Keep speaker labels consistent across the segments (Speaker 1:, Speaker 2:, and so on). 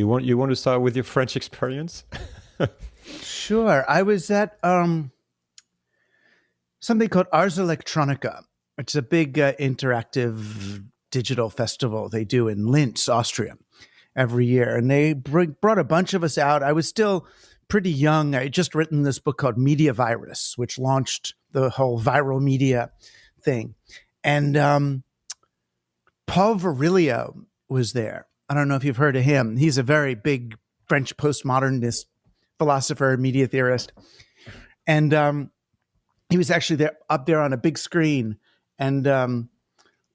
Speaker 1: You want you want to start with your French experience?
Speaker 2: sure. I was at um, something called Ars Electronica. It's a big uh, interactive digital festival they do in Linz, Austria, every year, and they bring, brought a bunch of us out. I was still pretty young. I had just written this book called Media Virus, which launched the whole viral media thing, and um, Paul Virilio was there. I don't know if you've heard of him. He's a very big French postmodernist philosopher, media theorist, and um, he was actually there up there on a big screen. And um,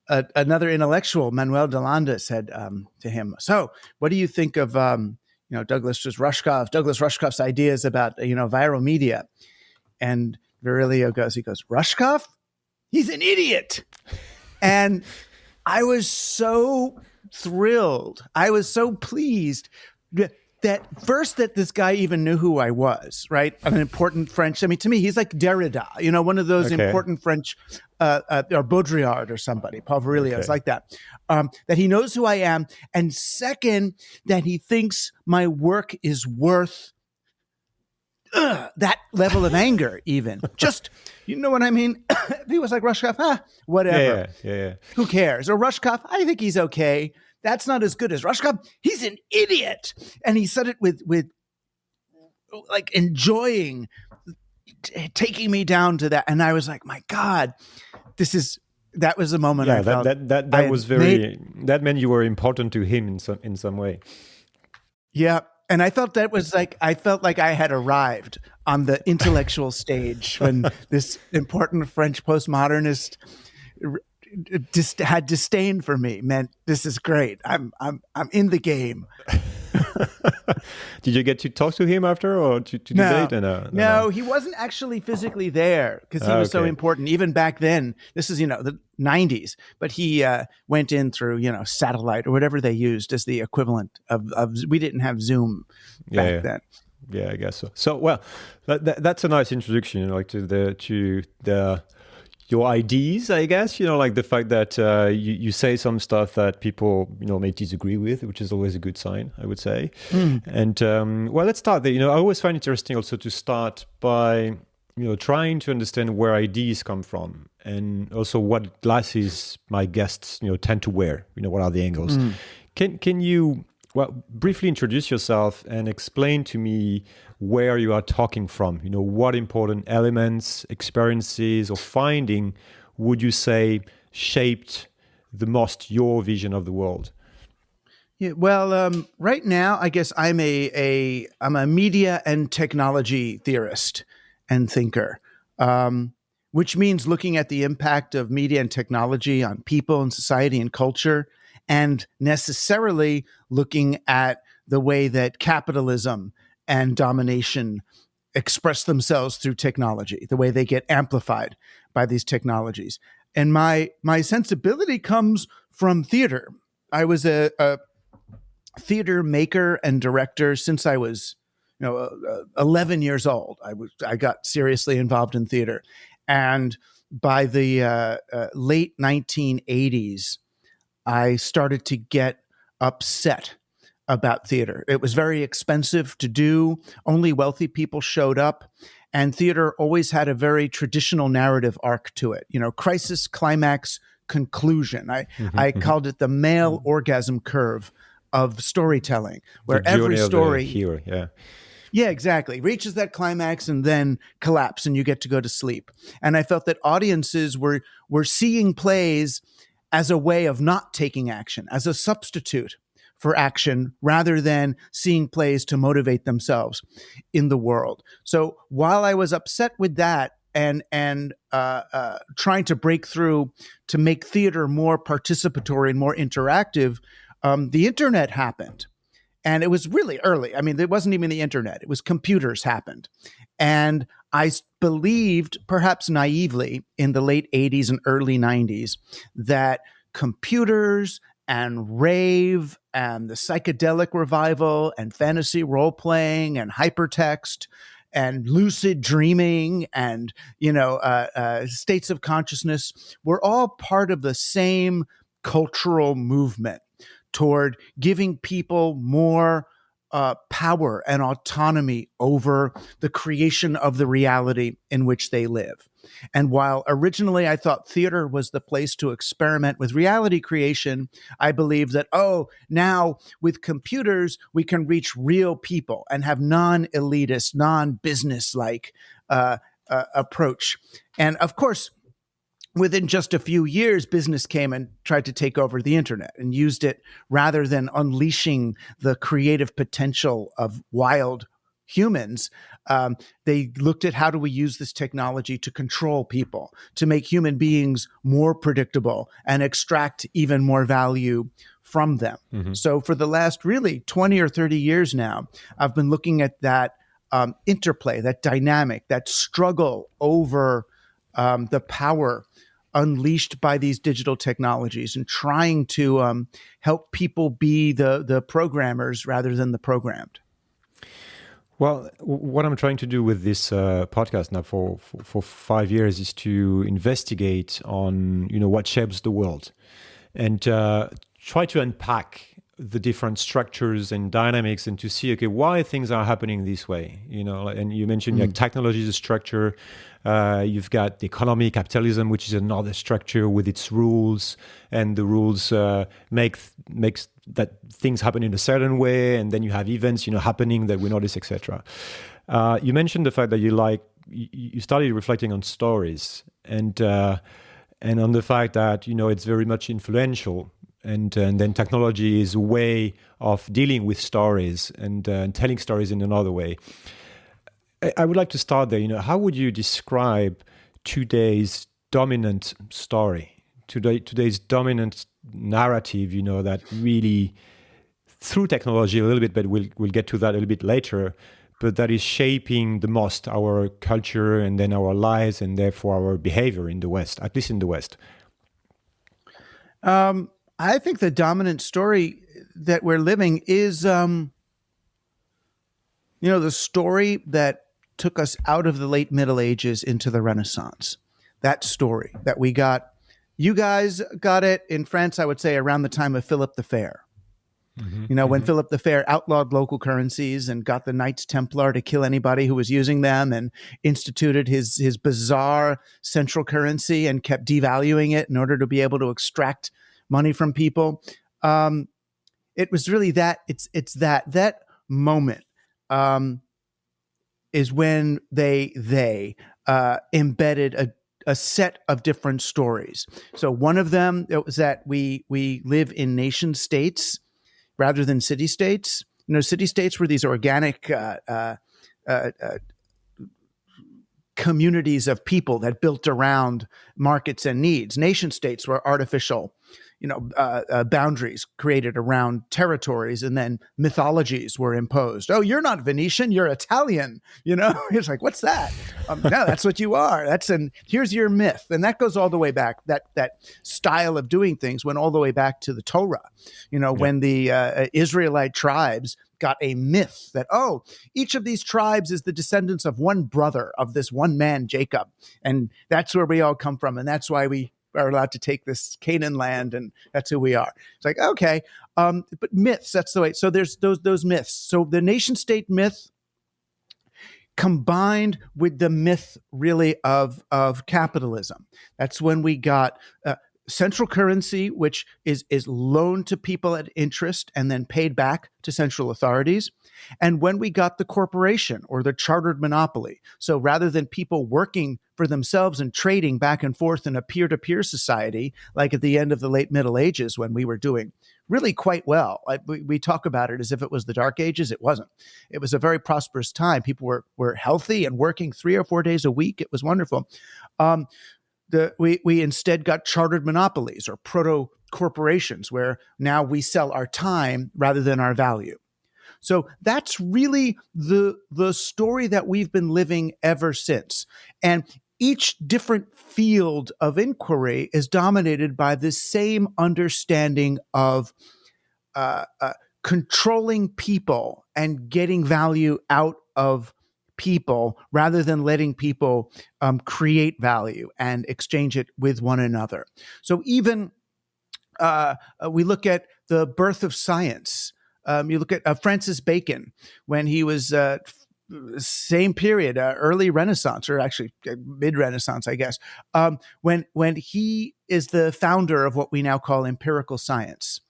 Speaker 2: a, another intellectual, Manuel Delanda, said um, to him, "So, what do you think of um, you know Douglas Rushkoff, Douglas Rushkoff's ideas about you know viral media?" And Virilio goes, he goes, "Rushkoff, he's an idiot," and I was so thrilled. I was so pleased that first that this guy even knew who I was, right? An important French. I mean, to me, he's like Derrida, you know, one of those okay. important French, uh, uh, or Baudrillard or somebody, Paul Virilio, okay. it's like that. Um, that he knows who I am, and second, that he thinks my work is worth uh, that level of anger, even just. You know what I mean? he was like Rushkoff, ah, whatever.
Speaker 1: Yeah, yeah, yeah.
Speaker 2: Who cares? Or Rushkoff, I think he's okay that's not as good as Rushkoff. He's an idiot. And he said it with with like enjoying t- taking me down to that. And I was like, my God, this is that was the moment
Speaker 1: yeah,
Speaker 2: I
Speaker 1: that, that that, that was very made, that meant you were important to him in some in some way.
Speaker 2: Yeah. And I felt that was like I felt like I had arrived on the intellectual stage when this important French postmodernist just had disdain for me meant this is great. I'm I'm I'm in the game.
Speaker 1: Did you get to talk to him after or to, to
Speaker 2: no,
Speaker 1: debate?
Speaker 2: No, no, no, he wasn't actually physically there because he was okay. so important. Even back then, this is you know the '90s, but he uh, went in through you know satellite or whatever they used as the equivalent of, of we didn't have Zoom back yeah, yeah. then.
Speaker 1: Yeah, I guess so. So well, that, that, that's a nice introduction, you know, like to the to the your ideas, I guess. You know, like the fact that uh, you, you say some stuff that people, you know, may disagree with, which is always a good sign, I would say. Mm. And um, well, let's start there. You know, I always find it interesting also to start by, you know, trying to understand where ideas come from and also what glasses my guests, you know, tend to wear. You know, what are the angles? Mm. Can can you well briefly introduce yourself and explain to me where you are talking from. You know, what important elements, experiences, or finding would you say shaped the most your vision of the world?
Speaker 2: Yeah, well, um, right now, I guess I'm a, a I'm a media and technology theorist and thinker, um, which means looking at the impact of media and technology on people and society and culture, and necessarily looking at the way that capitalism and domination express themselves through technology, the way they get amplified by these technologies. And my my sensibility comes from theater. I was a, a theater maker and director since I was, you know, uh, 11 years old. I was I got seriously involved in theater, and by the uh, uh, late 1980s, I started to get upset about theater. It was very expensive to do, only wealthy people showed up. And theater always had a very traditional narrative arc to it, you know, crisis, climax, conclusion. I, mm-hmm, I mm-hmm. called it the male mm-hmm. orgasm curve of storytelling, where every story.
Speaker 1: hero, yeah.
Speaker 2: Yeah, exactly. Reaches that climax and then collapse, and you get to go to sleep. And I felt that audiences were were seeing plays as a way of not taking action, as a substitute for action rather than seeing plays to motivate themselves in the world. So while I was upset with that and and uh, uh, trying to break through to make theater more participatory and more interactive, um, the internet happened. And it was really early. I mean, it wasn't even the internet, it was computers happened. And I believed, perhaps naively, in the late 80s and early 90s, that computers and rave and the psychedelic revival and fantasy role playing and hypertext and lucid dreaming and you know uh, uh, states of consciousness we're all part of the same cultural movement toward giving people more uh, power and autonomy over the creation of the reality in which they live. And while originally I thought theater was the place to experiment with reality creation, I believe that, oh, now with computers, we can reach real people and have non elitist, non business like uh, uh, approach. And of course, within just a few years, business came and tried to take over the internet and used it rather than unleashing the creative potential of wild humans. Um, they looked at how do we use this technology to control people, to make human beings more predictable and extract even more value from them. Mm-hmm. So, for the last really 20 or 30 years now, I've been looking at that um, interplay, that dynamic, that struggle over um, the power unleashed by these digital technologies and trying to um, help people be the the programmers rather than the programmed.
Speaker 1: Well, what I'm trying to do with this uh, podcast now for, for, for five years is to investigate on you know what shapes the world, and uh, try to unpack the different structures and dynamics and to see okay why things are happening this way you know and you mentioned mm. like technology is a structure uh, you've got the economy capitalism which is another structure with its rules and the rules uh, make makes that things happen in a certain way and then you have events you know happening that we notice etc uh, you mentioned the fact that you like you started reflecting on stories and uh, and on the fact that you know it's very much influential and, and then technology is a way of dealing with stories and, uh, and telling stories in another way. I, I, would like to start there. You know, how would you describe today's dominant story, today today's dominant narrative? You know, that really through technology a little bit, but we'll we'll get to that a little bit later. But that is shaping the most our culture and then our lives and therefore our behavior in the West, at least in the West.
Speaker 2: Um, I think the dominant story that we're living is, um, you know, the story that took us out of the late Middle Ages into the Renaissance. That story that we got, you guys got it in France, I would say, around the time of Philip the Fair. Mm-hmm, you know, mm-hmm. when Philip the Fair outlawed local currencies and got the Knights Templar to kill anybody who was using them and instituted his his bizarre central currency and kept devaluing it in order to be able to extract money from people. Um, it was really that it's it's that that moment um, is when they they uh, embedded a a set of different stories. So one of them was that we we live in nation states rather than city states. You know, city states were these organic uh, uh, uh, uh communities of people that built around markets and needs. Nation states were artificial you know uh, uh, boundaries created around territories and then mythologies were imposed. Oh you're not venetian you're italian you know? It's like what's that? Um, no that's what you are. That's and here's your myth. And that goes all the way back that that style of doing things went all the way back to the torah. You know yeah. when the uh, israelite tribes got a myth that oh each of these tribes is the descendants of one brother of this one man jacob and that's where we all come from and that's why we are allowed to take this Canaan land, and that's who we are. It's like okay, um, but myths. That's the way. So there's those those myths. So the nation state myth combined with the myth really of of capitalism. That's when we got uh, central currency, which is is loaned to people at interest and then paid back to central authorities. And when we got the corporation or the chartered monopoly, so rather than people working for themselves and trading back and forth in a peer to peer society, like at the end of the late Middle Ages when we were doing really quite well. I, we, we, talk about it as if it was the Dark Ages. It wasn't. It was a very prosperous time. People were were healthy and working three or four days a week. It was wonderful. Um, the, we we instead got chartered monopolies or proto corporations where now we sell our time rather than our value. So that's really the the story that we've been living ever since. And each different field of inquiry is dominated by the same understanding of uh, uh, controlling people and getting value out of people rather than letting people um, create value and exchange it with one another. So even uh, uh we look at the birth of science Um, you look at uh, Francis Bacon when he was uh, same period, uh, early Renaissance, or actually uh, mid Renaissance, I guess. Um, when when he is the founder of what we now call empirical science,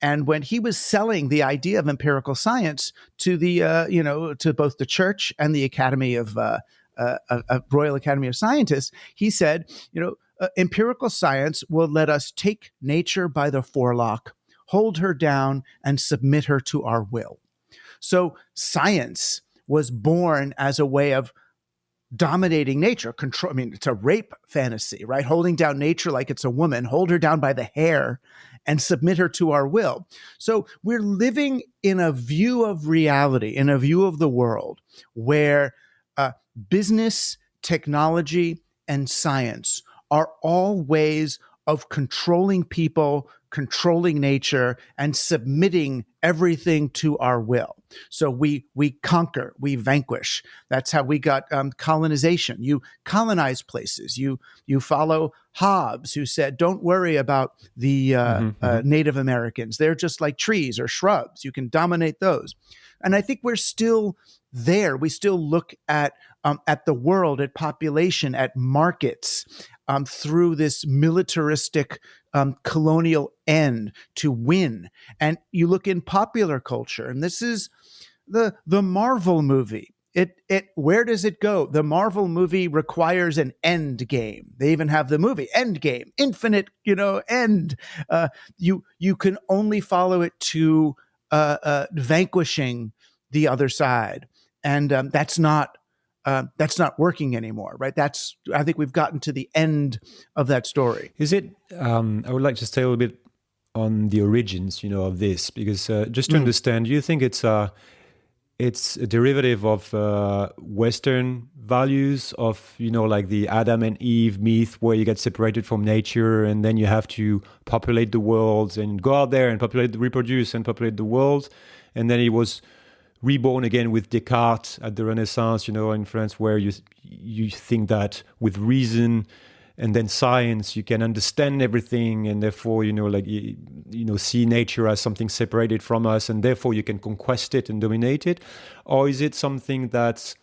Speaker 2: and when he was selling the idea of empirical science to the uh, you know to both the church and the Academy of uh, uh, Royal Academy of Scientists, he said, you know, uh, empirical science will let us take nature by the forelock, hold her down, and submit her to our will. So science was born as a way of dominating nature control i mean it's a rape fantasy right? Holding down nature like it's a woman hold her down by the hair and submit her to our will. So we're living in a view of reality in a view of the world where uh, business technology and science are all ways of controlling people controlling nature and submitting everything to our will. So we we conquer, we vanquish. That's how we got um, colonization. You colonize places. You you follow Hobbes, who said, "Don't worry about the uh, mm-hmm, uh, mm-hmm. Native Americans. They're just like trees or shrubs. You can dominate those." And I think we're still there. We still look at um, at the world, at population, at markets um, through this militaristic um, colonial end to win. And you look in popular culture, and this is the the Marvel movie. It it where does it go? The Marvel movie requires an end game. They even have the movie end game, infinite, you know, end. Uh, you you can only follow it to uh, uh, vanquishing the other side, and um, that's not uh, that's not working anymore, right? That's I think we've gotten to the end of that story.
Speaker 1: Is it? Um, I would like to stay a little bit on the origins, you know, of this because uh, just to mm. understand, do you think it's a it's a derivative of uh, Western values of you know like the Adam and Eve myth, where you get separated from nature and then you have to populate the world and go out there and populate, reproduce and populate the world, and then it was reborn again with Descartes at the Renaissance, you know, in France, where you you think that with reason and then science you can understand everything, and therefore you know like you, you know see nature as something separated from us, and therefore you can conquest it and dominate it, or is it something that's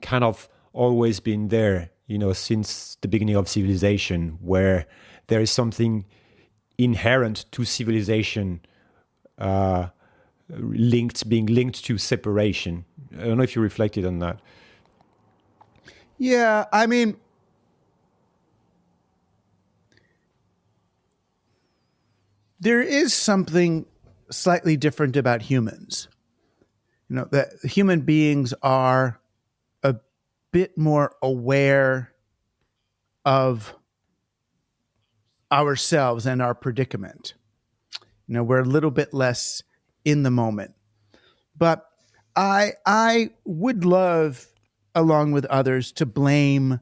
Speaker 1: kind of always been there, you know, since the beginning of civilization, where there is something inherent to civilization. Uh, linked being linked to separation. I don't know if you reflected on that.
Speaker 2: Yeah, I mean, there is something slightly different about humans. You know, that human beings are a bit more aware of ourselves and our predicament. You know, we're a little bit less in the moment. But I I would love, along with others, to blame,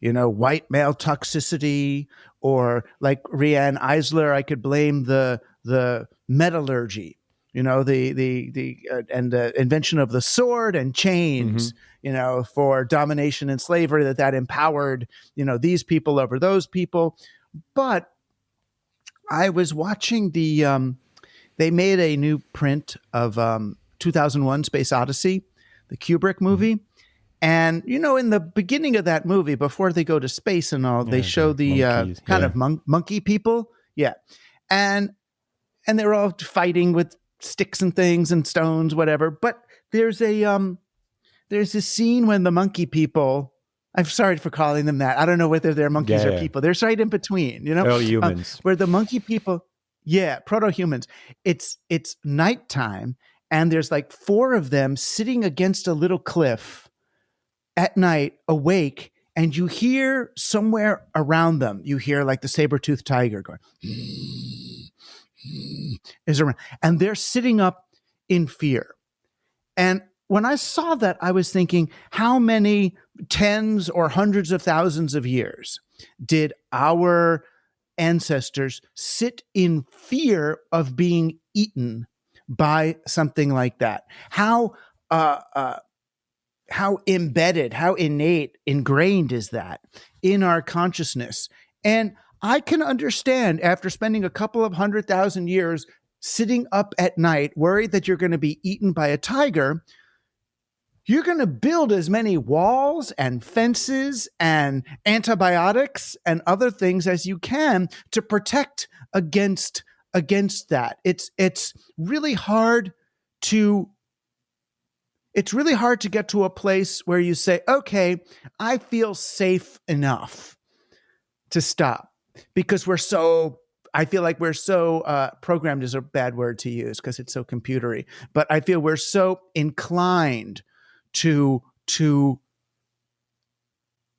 Speaker 2: you know, white male toxicity or like Riane Eisler, I could blame the the metallurgy, you know, the the the uh, and the invention of the sword and chains, mm-hmm. you know, for domination and slavery that that empowered, you know, these people over those people. But I was watching the um, they made a new print of um, 2001 Space Odyssey, the Kubrick movie. Mm-hmm. And, you know, in the beginning of that movie, before they go to space and all, yeah, they show the, the uh, kind yeah. of mon- monkey people. Yeah. And, and they're all fighting with sticks and things and stones, whatever. But there's a, um, there's a scene when the monkey people, I'm sorry for calling them that. I don't know whether they're monkeys yeah, or people. They're right in between, you know?
Speaker 1: Oh, humans.
Speaker 2: Uh, where the monkey people, yeah, proto humans. It's it's nighttime, and there's like four of them sitting against a little cliff at night, awake, and you hear somewhere around them, you hear like the saber toothed tiger going, hmm, hmm, hmm, is around, and they're sitting up in fear. And when I saw that, I was thinking, how many tens or hundreds of thousands of years did our ancestors sit in fear of being eaten by something like that. How uh, uh, how embedded, how innate, ingrained is that in our consciousness? And I can understand after spending a couple of hundred thousand years sitting up at night worried that you're going to be eaten by a tiger, you're going to build as many walls and fences and antibiotics and other things as you can to protect against against that. It's it's really hard to it's really hard to get to a place where you say, "Okay, I feel safe enough to stop." Because we're so I feel like we're so uh, programmed is a bad word to use because it's so computery, but I feel we're so inclined to to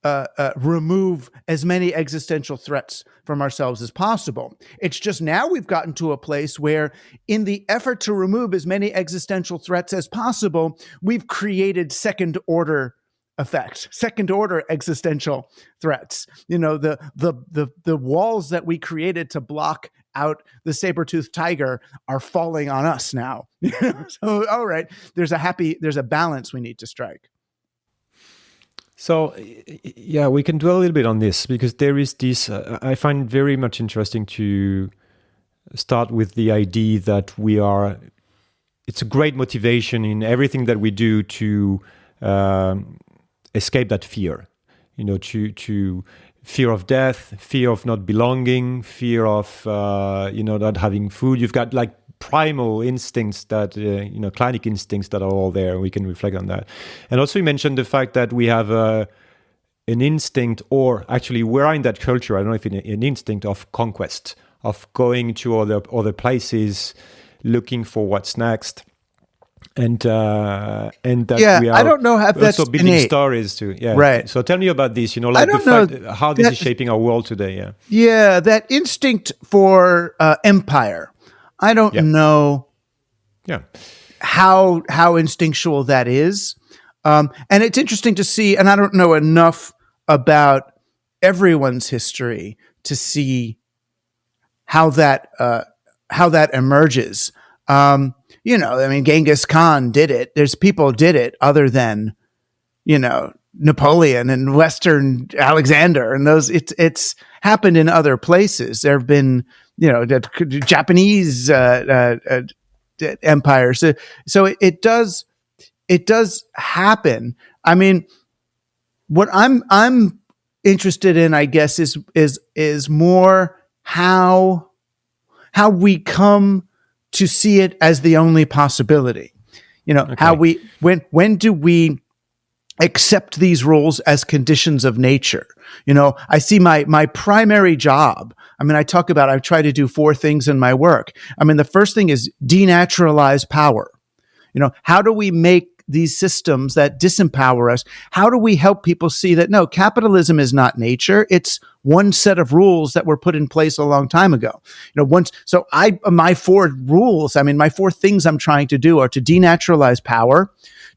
Speaker 2: uh, uh, remove as many existential threats from ourselves as possible. It's just now we've gotten to a place where, in the effort to remove as many existential threats as possible, we've created second order effects, second order existential threats. You know, the the the the walls that we created to block out the saber-toothed tiger are falling on us now. so all right, there's a happy there's a balance we need to strike.
Speaker 1: So yeah, we can dwell a little bit on this because there is this uh, I find very much interesting to start with the idea that we are it's a great motivation in everything that we do to um, escape that fear you know to to fear of death fear of not belonging fear of uh, you know not having food. You've got like primal instincts that uh, you know clinic instincts that are all there we can reflect on that. And also you mentioned the fact that we have uh, an instinct or actually we're in that culture i don't know if an instinct of conquest of going to other other places looking for what's next and uh, and that
Speaker 2: yeah,
Speaker 1: we are
Speaker 2: I don't know how that's
Speaker 1: also building
Speaker 2: innate.
Speaker 1: stories too. Yeah,
Speaker 2: Right.
Speaker 1: So tell me about this. You know, like the
Speaker 2: don't know
Speaker 1: fact how this
Speaker 2: that-
Speaker 1: is shaping our world today. Yeah.
Speaker 2: Yeah, that instinct for uh, empire. I don't
Speaker 1: Yeah.
Speaker 2: know
Speaker 1: Yeah.
Speaker 2: how how instinctual that is, um, and it's interesting to see. And I don't know enough about everyone's history to see how that uh, how that emerges. Um, you know, I mean, Genghis Khan did it. There's people did it other than you know Napoleon and Western Alexander and those. It's it's happened in other places. There have been you know the Japanese uh, uh, uh, empires. So, so it, it does it does happen. I mean, what I'm I'm interested in, I guess, is is is more how how we come to see it as the only possibility. You know, how we when when do we accept these rules as conditions of nature. You know, I see my my primary job. I mean, I talk about I try to do four things in my work. I mean, the first thing is denaturalize power. You know, how do we make these systems that disempower us? How do we help people see that no, capitalism is not nature. It's one set of rules that were put in place a long time ago. You know, once so I my four rules, I mean, my four things I'm trying to do are to denaturalize power,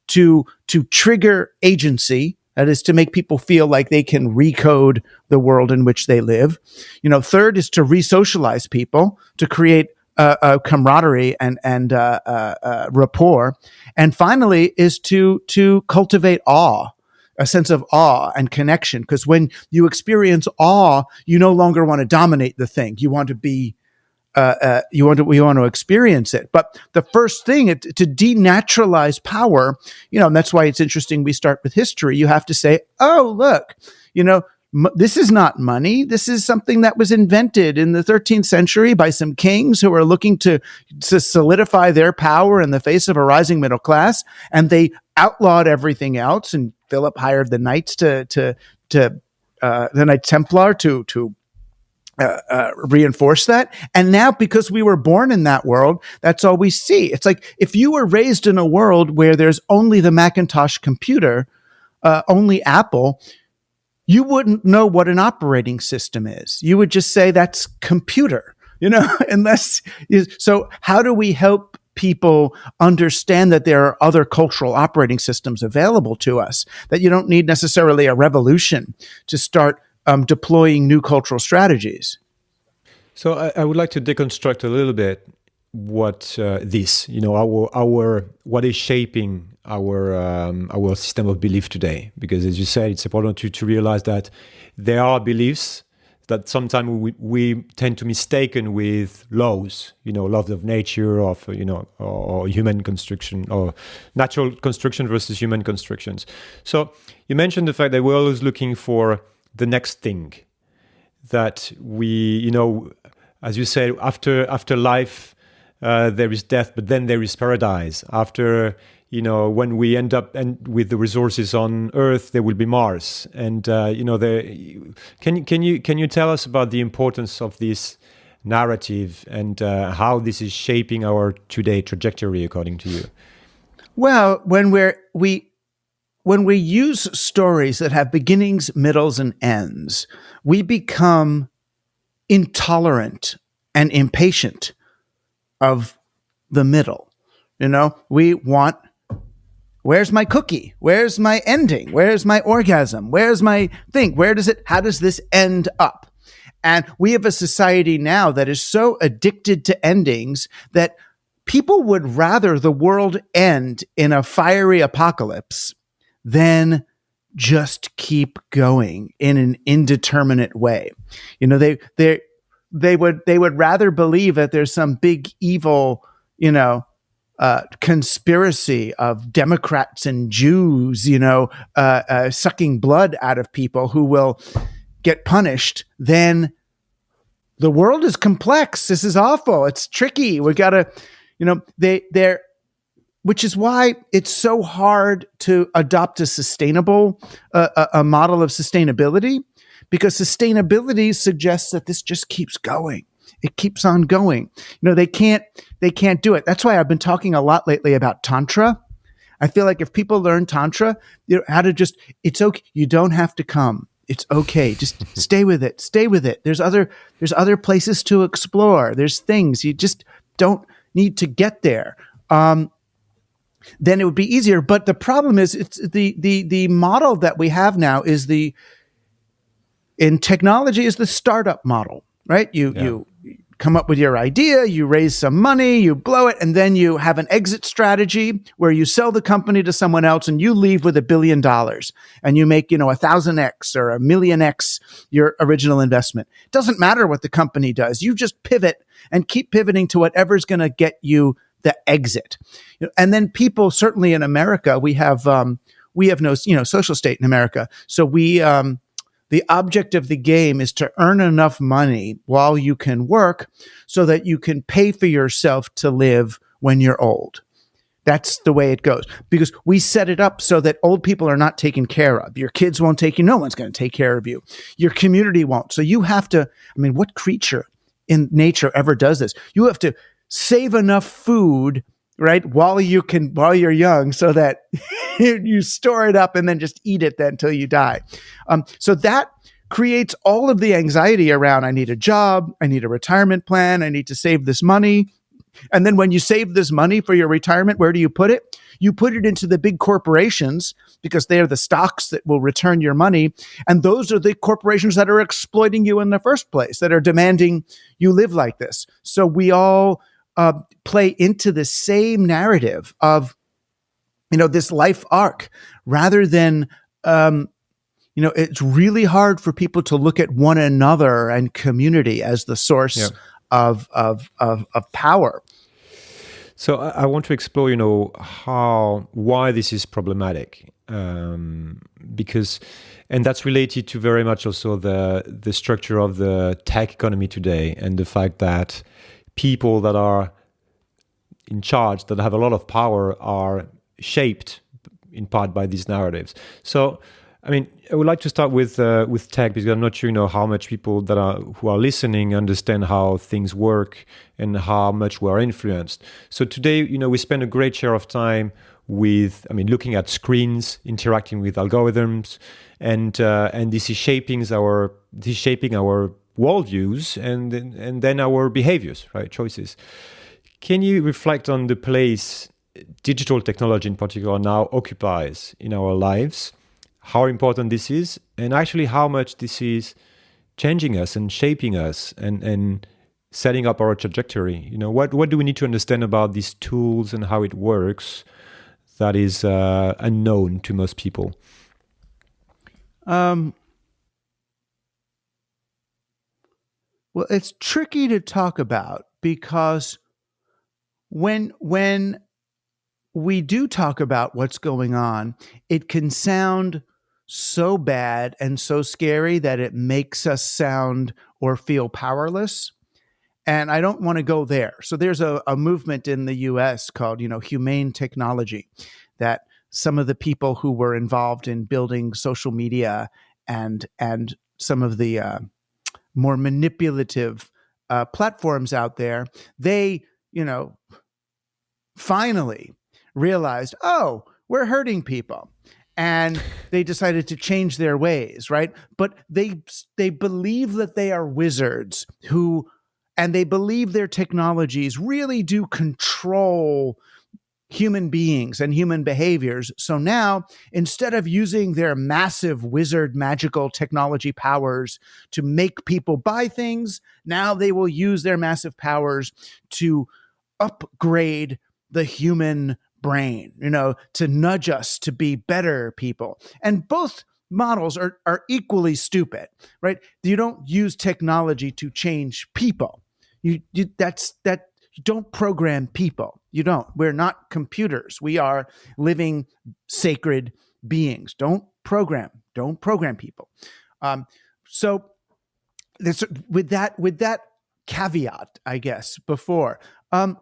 Speaker 2: to to trigger agency that is to make people feel like they can recode the world in which they live you know third is to re-socialize people to create uh, camaraderie and and uh, uh, uh, rapport and finally is to to cultivate awe a sense of awe and connection because when you experience awe you no longer want to dominate the thing you want to be uh, uh, you want to you want to experience it. But the first thing it, to denaturalize power, you know, and that's why it's interesting. We start with history. You have to say, oh, look, you know. M- this is not money. This is something that was invented in the 13th century by some kings who are looking to, to solidify their power in the face of a rising middle class. And they outlawed everything else. And Philip hired the knights to, to, to, uh, the Knight Templar to, to uh, uh, reinforce that. And now, because we were born in that world, that's all we see. It's like if you were raised in a world where there's only the Macintosh computer, uh, only Apple, you wouldn't know what an operating system is. You would just say that's computer, you know, unless you, so how do we help people understand that there are other cultural operating systems available to us that you don't need necessarily a revolution to start um, deploying new cultural strategies.
Speaker 1: So I, I would like to deconstruct a little bit what uh, this, you know, our our what is shaping our um, our system of belief today. Because as you said, it's important to to realize that there are beliefs that sometimes we, we tend to mistaken with laws, you know, laws of nature, of you know, or, human construction, or natural construction versus human constructions. So you mentioned the fact that we're always looking for the next thing that we, you know, as you say, after after life, uh, there is death, but then there is paradise. After you know, when we end up and with the resources on Earth, there will be Mars. And uh, you know, can can you can you tell us about the importance of this narrative and uh, how this is shaping our today trajectory, according to you?
Speaker 2: Well, when we're we when we use stories that have beginnings, middles, and ends, we become intolerant and impatient of the middle. You know, we want where's my cookie? Where's my ending? Where's my orgasm? Where's my thing? Where does it, how does this end up? And we have a society now that is so addicted to endings that people would rather the world end in a fiery apocalypse than just keep going in an indeterminate way. You know, they they they would they would rather believe that there's some big evil, you know, uh, conspiracy of Democrats and Jews, you know, uh, uh, sucking blood out of people who will get punished, then the world is complex. This is awful. It's tricky. We got to, you know, they they're which is why it's so hard to adopt a sustainable uh, a, a model of sustainability because sustainability suggests that this just keeps going it keeps on going. You know they can't they can't do it. That's why i've been talking a lot lately about tantra. I feel like if people learn tantra you know how to just it's okay you don't have to come. It's okay just stay with it. Stay with it. There's other there's other places to explore. There's things. You just don't need to get there. Um, then it would be easier. But the problem is, it's the the the model that we have now is the in technology is the startup model, right? You yeah. you come up with your idea, you raise some money, you blow it, and then you have an exit strategy where you sell the company to someone else and you leave with a billion dollars and you make, you know, a thousand X or a million X your original investment. It doesn't matter what the company does. You just pivot and keep pivoting to whatever's going to get you the exit. And then people, certainly in America, we have um, we have no you know social state in America, so we um, the object of the game is to earn enough money while you can work, so that you can pay for yourself to live when you're old. That's the way it goes because we set it up so that old people are not taken care of. Your kids won't take you. No one's going to take care of you. Your community won't. So you have to, I mean, what creature in nature ever does this? You have to save enough food right while you can while you're young so that you store it up and then just eat it then until you die um, so that creates all of the anxiety around i need a job i need a retirement plan i need to save this money and then when you save this money for your retirement where do you put it you put it into the big corporations because they are the stocks that will return your money. And those are the corporations that are exploiting you in the first place, that are demanding you live like this. So we all uh, play into the same narrative of, you know, this life arc rather than, um, you know, it's really hard for people to look at one another and community as the source yeah. of, of, of, of power.
Speaker 1: So I, I, want to explore, you know, how why this is problematic, um, because, and that's related to very much also the the structure of the tech economy today and the fact that people that are in charge, that have a lot of power, are shaped in part by these narratives. So, I mean, I would like to start with uh, with tech because I'm not sure, you know, how much people that are who are listening understand how things work and how much we are influenced. So today, you know, we spend a great share of time with, I mean, looking at screens, interacting with algorithms, and uh, and this is shaping our this is shaping our worldviews and and then our behaviors, right, choices. Can you reflect on the place digital technology in particular now occupies in our lives? How important this is, and actually how much this is changing us and shaping us and, and setting up our trajectory. You know, what, what do we need to understand about these tools and how it works that is uh, unknown to most people?
Speaker 2: Um, Well, it's tricky to talk about because when when we do talk about what's going on, it can sound so bad and so scary that it makes us sound or feel powerless. And I don't want to go there. So there's a, a movement in the US called, you know, humane technology that some of the people who were involved in building social media and and some of the uh, more manipulative uh, platforms out there, they, you know, finally realized, oh, we're hurting people. And they decided to change their ways, right? But they they believe that they are wizards who and they believe their technologies really do control human beings and human behaviors. So now, instead of using their massive wizard magical technology powers to make people buy things, now they will use their massive powers to upgrade the human brain, you know, to nudge us to be better people. And both models are, are equally stupid, right? You don't use technology to change people. You, you that's that you don't program people. You don't. We're not computers. We are living sacred beings. Don't program. Don't program people. Um, so this, with that with that caveat, I guess before um,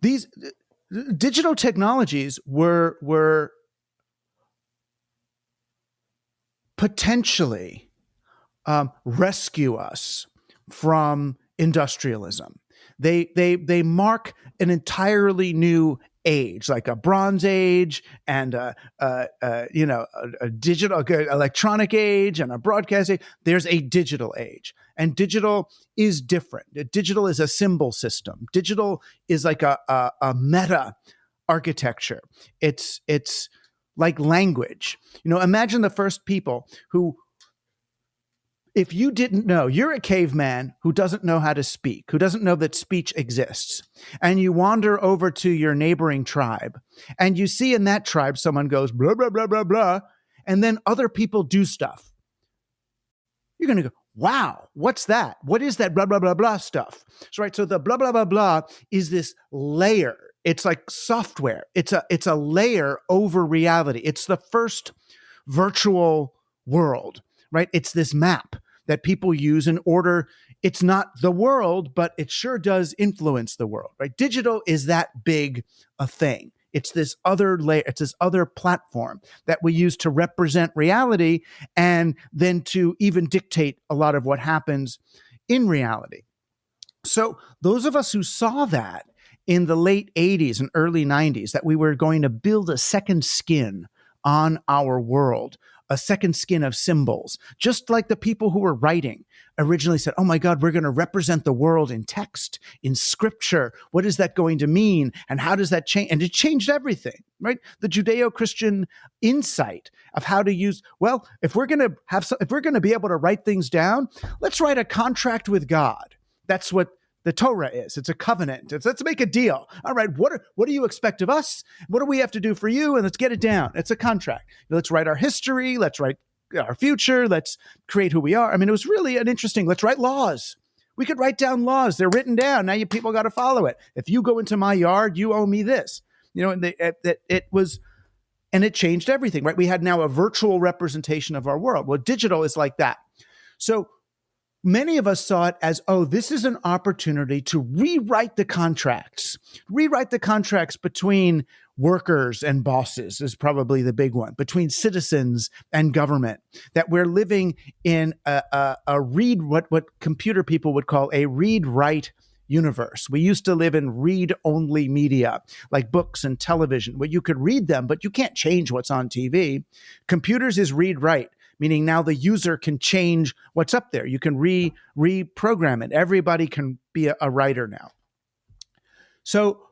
Speaker 2: these digital technologies were were potentially um, rescue us from industrialism. They they they mark an entirely new age, like a Bronze Age and a, a, a you know a, a digital electronic age and a broadcast age. There's a digital age, and digital is different. Digital is a symbol system. Digital is like a, a, a meta architecture. It's it's like language. You know, imagine the first people who if you didn't know, you're a caveman who doesn't know how to speak, who doesn't know that speech exists, and you wander over to your neighboring tribe, and you see in that tribe someone goes blah, blah, blah, blah, blah, and then other people do stuff. You're going to go, wow, what's that? What is that blah, blah, blah, blah stuff? So, right, so the blah, blah, blah, blah is this layer. It's like software. It's a it's a layer over reality. It's the first virtual world right? It's this map that people use in order. It's not the world, but it sure does influence the world, right? Digital is that big a thing. It's this other layer, it's this other platform that we use to represent reality and then to even dictate a lot of what happens in reality. So, those of us who saw that in the late 80s and early 90s, that we were going to build a second skin on our world, a second skin of symbols, just like the people who were writing originally said, Oh my God, we're going to represent the world in text, in scripture. What is that going to mean? And how does that change? And it changed everything, right? The Judeo Christian insight of how to use, well, if we're going to have, some, if we're going to be able to write things down, let's write a contract with God. That's what the Torah is. It's a covenant. It's, let's make a deal. All right, what are, what do you expect of us? What do we have to do for you? And let's get it down. It's a contract. Let's write our history. Let's write our future. Let's create who we are. I mean, it was really an interesting. Let's write laws. We could write down laws. They're written down. Now you people got to follow it. If you go into my yard, you owe me this. You know, and they, it, it, it was, and it changed everything. Right? We had now a virtual representation of our world. Well, digital is like that. So many of us saw it as, oh, this is an opportunity to rewrite the contracts, rewrite the contracts between workers and bosses is probably the big one between citizens and government that we're living in a, a, a read what what computer people would call a read write universe. We used to live in read only media like books and television where you could read them, but you can't change what's on TV. Computers is read write meaning now the user can change what's up there. You can re reprogram it. Everybody can be a, a writer now. So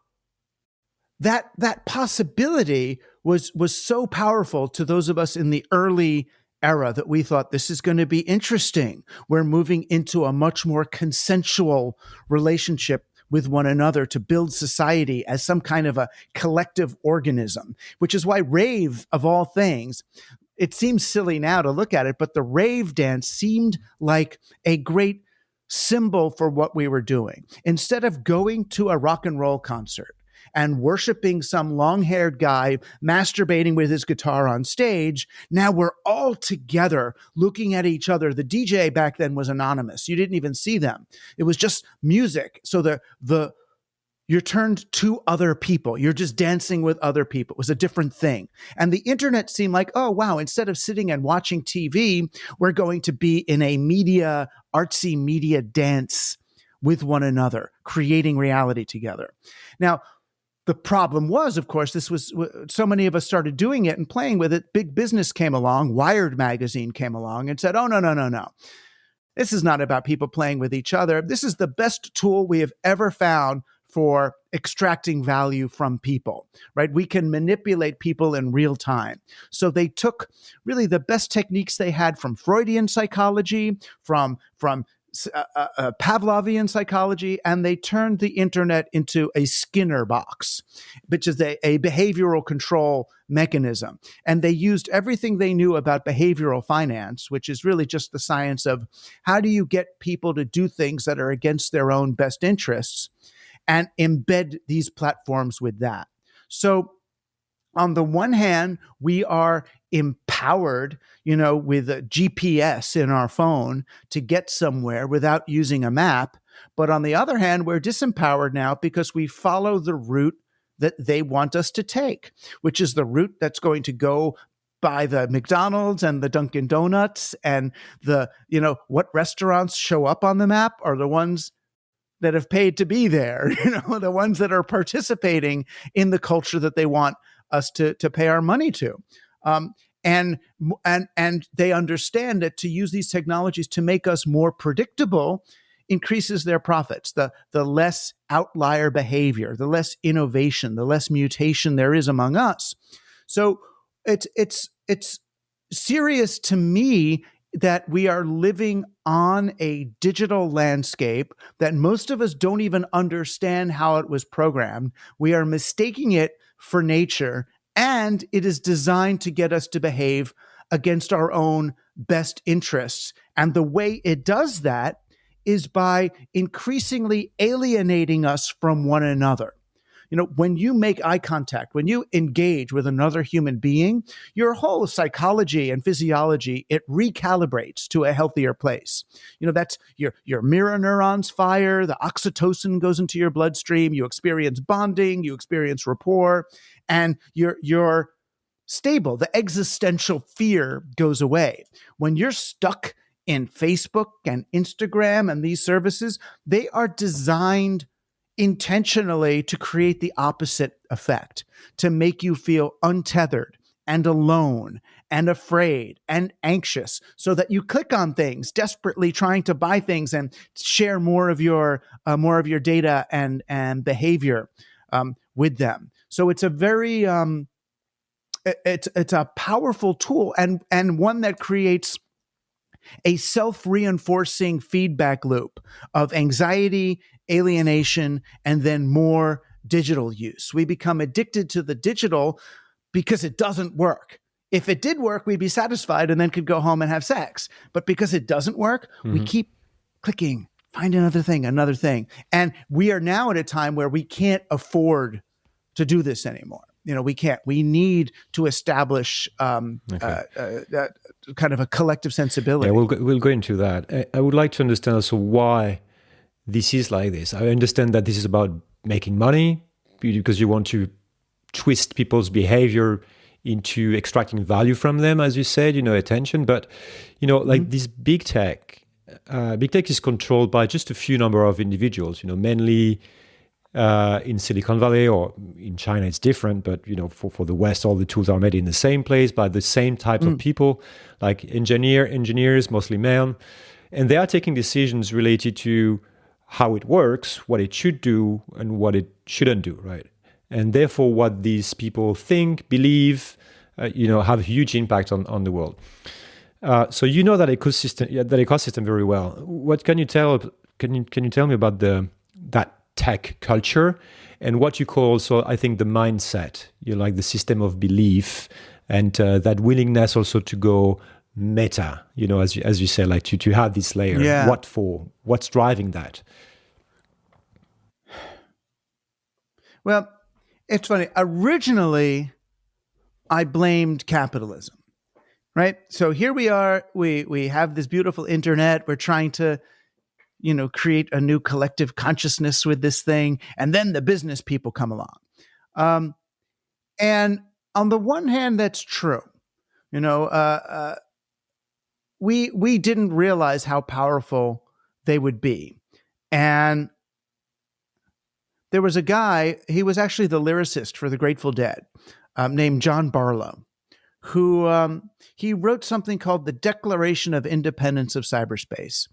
Speaker 2: that that possibility was was so powerful to those of us in the early era that we thought this is going to be interesting. We're moving into a much more consensual relationship with one another to build society as some kind of a collective organism, which is why rave of all things it seems silly now to look at it, but the rave dance seemed like a great symbol for what we were doing. Instead of going to a rock and roll concert and worshiping some long haired guy masturbating with his guitar on stage. Now we're all together looking at each other. The DJ back then was anonymous. You didn't even see them. It was just music. So the, the, you're turned to other people. You're just dancing with other people. It was a different thing. And the internet seemed like, oh, wow, instead of sitting and watching TV, we're going to be in a media, artsy media dance with one another, creating reality together. Now, the problem was, of course, this was so many of us started doing it and playing with it. Big business came along, Wired magazine came along and said, oh, no, no, no, no. This is not about people playing with each other. This is the best tool we have ever found for extracting value from people, right? We can manipulate people in real time. So they took really the best techniques they had from Freudian psychology, from, from uh, uh, uh, Pavlovian psychology, and they turned the internet into a Skinner box, which is a, a, behavioral control mechanism. And they used everything they knew about behavioral finance, which is really just the science of how do you get people to do things that are against their own best interests, and embed these platforms with that. So on the one hand, we are empowered, you know, with a GPS in our phone to get somewhere without using a map. But on the other hand, we're disempowered now because we follow the route that they want us to take, which is the route that's going to go by the McDonald's and the Dunkin' Donuts and the, you know, what restaurants show up on the map are the ones that have paid to be there, you know, the ones that are participating in the culture that they want us to to pay our money to. Um, and and and they understand that to use these technologies to make us more predictable increases their profits the the less outlier behavior the less innovation the less mutation there is among us so it's it's it's serious to me that we are living on a digital landscape that most of us don't even understand how it was programmed we are mistaking it for nature and it is designed to get us to behave against our own best interests. And the way it does that is by increasingly alienating us from one another. You know, when you make eye contact, when you engage with another human being, your whole psychology and physiology, it recalibrates to a healthier place. You know, that's your, your mirror neurons fire, the oxytocin goes into your bloodstream, you experience bonding, you experience rapport, and you're, you're stable. The existential fear goes away. When you're stuck in Facebook and Instagram and these services, they are designed intentionally to create the opposite effect, to make you feel untethered and alone and afraid and anxious so that you click on things desperately trying to buy things and share more of your uh, more of your data and and behavior um, with them. So it's a very um, it's it's a powerful tool and and one that creates a self reinforcing feedback loop of anxiety, alienation, and then more digital use. We become addicted to the digital because it doesn't work. If it did work, we'd be satisfied and then could go home and have sex. But because it doesn't work, mm-hmm. we keep clicking, find another thing, another thing. And we are now at a time where we can't afford to do this anymore you know we can't we need to establish um, okay. uh, uh, kind of a collective sensibility
Speaker 1: yeah we'll go, we'll go into that I, I, would like to understand also why this is like this i understand that this is about making money because you want to twist people's behavior into extracting value from them as you said you know attention but you know like mm-hmm. this big tech uh, big tech is controlled by just a few number of individuals you know mainly uh, in Silicon Valley or in China, it's different. But you know, for, for the West, all the tools are made in the same place by the same types mm. of people, like engineer engineers, mostly male, and they are taking decisions related to how it works, what it should do, and what it shouldn't do, right? And therefore, what these people think, believe, uh, you know, have huge impact on on the world. Uh, so you know that ecosystem, that ecosystem very well. What can you tell? Can you can you tell me about the that tech culture and what you call so I think, the mindset. You know, like the system of belief and uh, that willingness also to go meta. You know, as you, as you say, like to to have this layer.
Speaker 2: Yeah.
Speaker 1: What for? What's driving that?
Speaker 2: Well, it's funny. Originally, I blamed capitalism, right? So here we are. We we have this beautiful internet. We're trying to, you know, create a new collective consciousness with this thing, and then the business people come along. Um, and on the one hand, that's true. You know, uh, uh, we we didn't realize how powerful they would be, and there was a guy. He was actually the lyricist for the Grateful Dead, um, named John Barlow, who um, he wrote something called the Declaration of Independence of Cyberspace,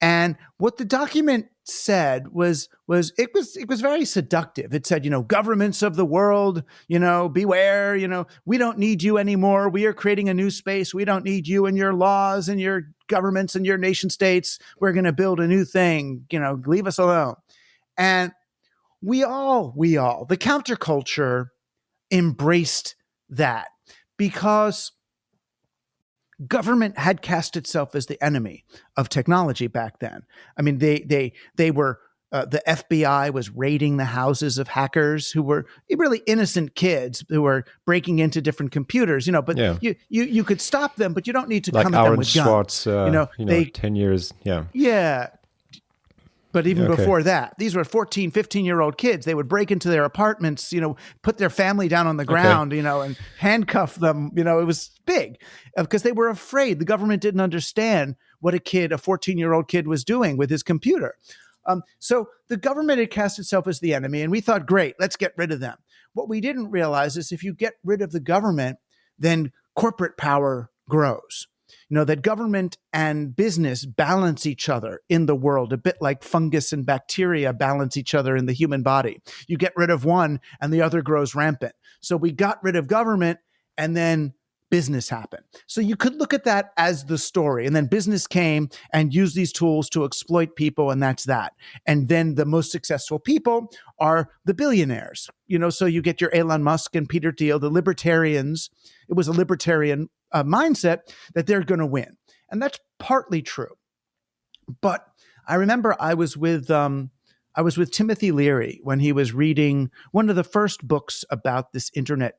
Speaker 2: and what the document said was was it was it was very seductive. It said, you know, governments of the world, you know, beware, you know, we don't need you anymore. We are creating a new space. We don't need you and your laws and your governments and your nation states. We're going to build a new thing, you know, leave us alone. And we all, we all, the counterculture embraced that because government had cast itself as the enemy of technology back then. I mean, they they they were uh, the FBI was raiding the houses of hackers who were really innocent kids who were breaking into different computers. You know, but
Speaker 1: Yeah.
Speaker 2: you, you you could stop them, but you don't need to
Speaker 1: Like
Speaker 2: come at them
Speaker 1: Aaron
Speaker 2: with guns.
Speaker 1: Swartz, uh,
Speaker 2: you know, they
Speaker 1: ten years. Yeah,
Speaker 2: yeah. But even
Speaker 1: Okay.
Speaker 2: before that, these were 14, 15 year old kids. They would break into their apartments, you know, put their family down on the ground, you know, and handcuff them. You know, it was big because they were afraid. The government didn't understand what a kid, a 14 year old kid, was doing with his computer. Um, so the government had cast itself as the enemy, and we thought, great, let's get rid of them. What we didn't realize is if you get rid of the government, then corporate power grows. You know, that government and business balance each other in the world, a bit like fungus and bacteria balance each other in the human body. You get rid of one and the other grows rampant. So we got rid of government and then business happen. So you could look at that as the story. And then business came and used these tools to exploit people, and that's that. And then the most successful people are the billionaires. You know, so you get your Elon Musk and Peter Thiel, the libertarians. It was a libertarian uh, mindset that they're going to win. And that's partly true. But I remember I was with um, I was with Timothy Leary when he was reading one of the first books about this internet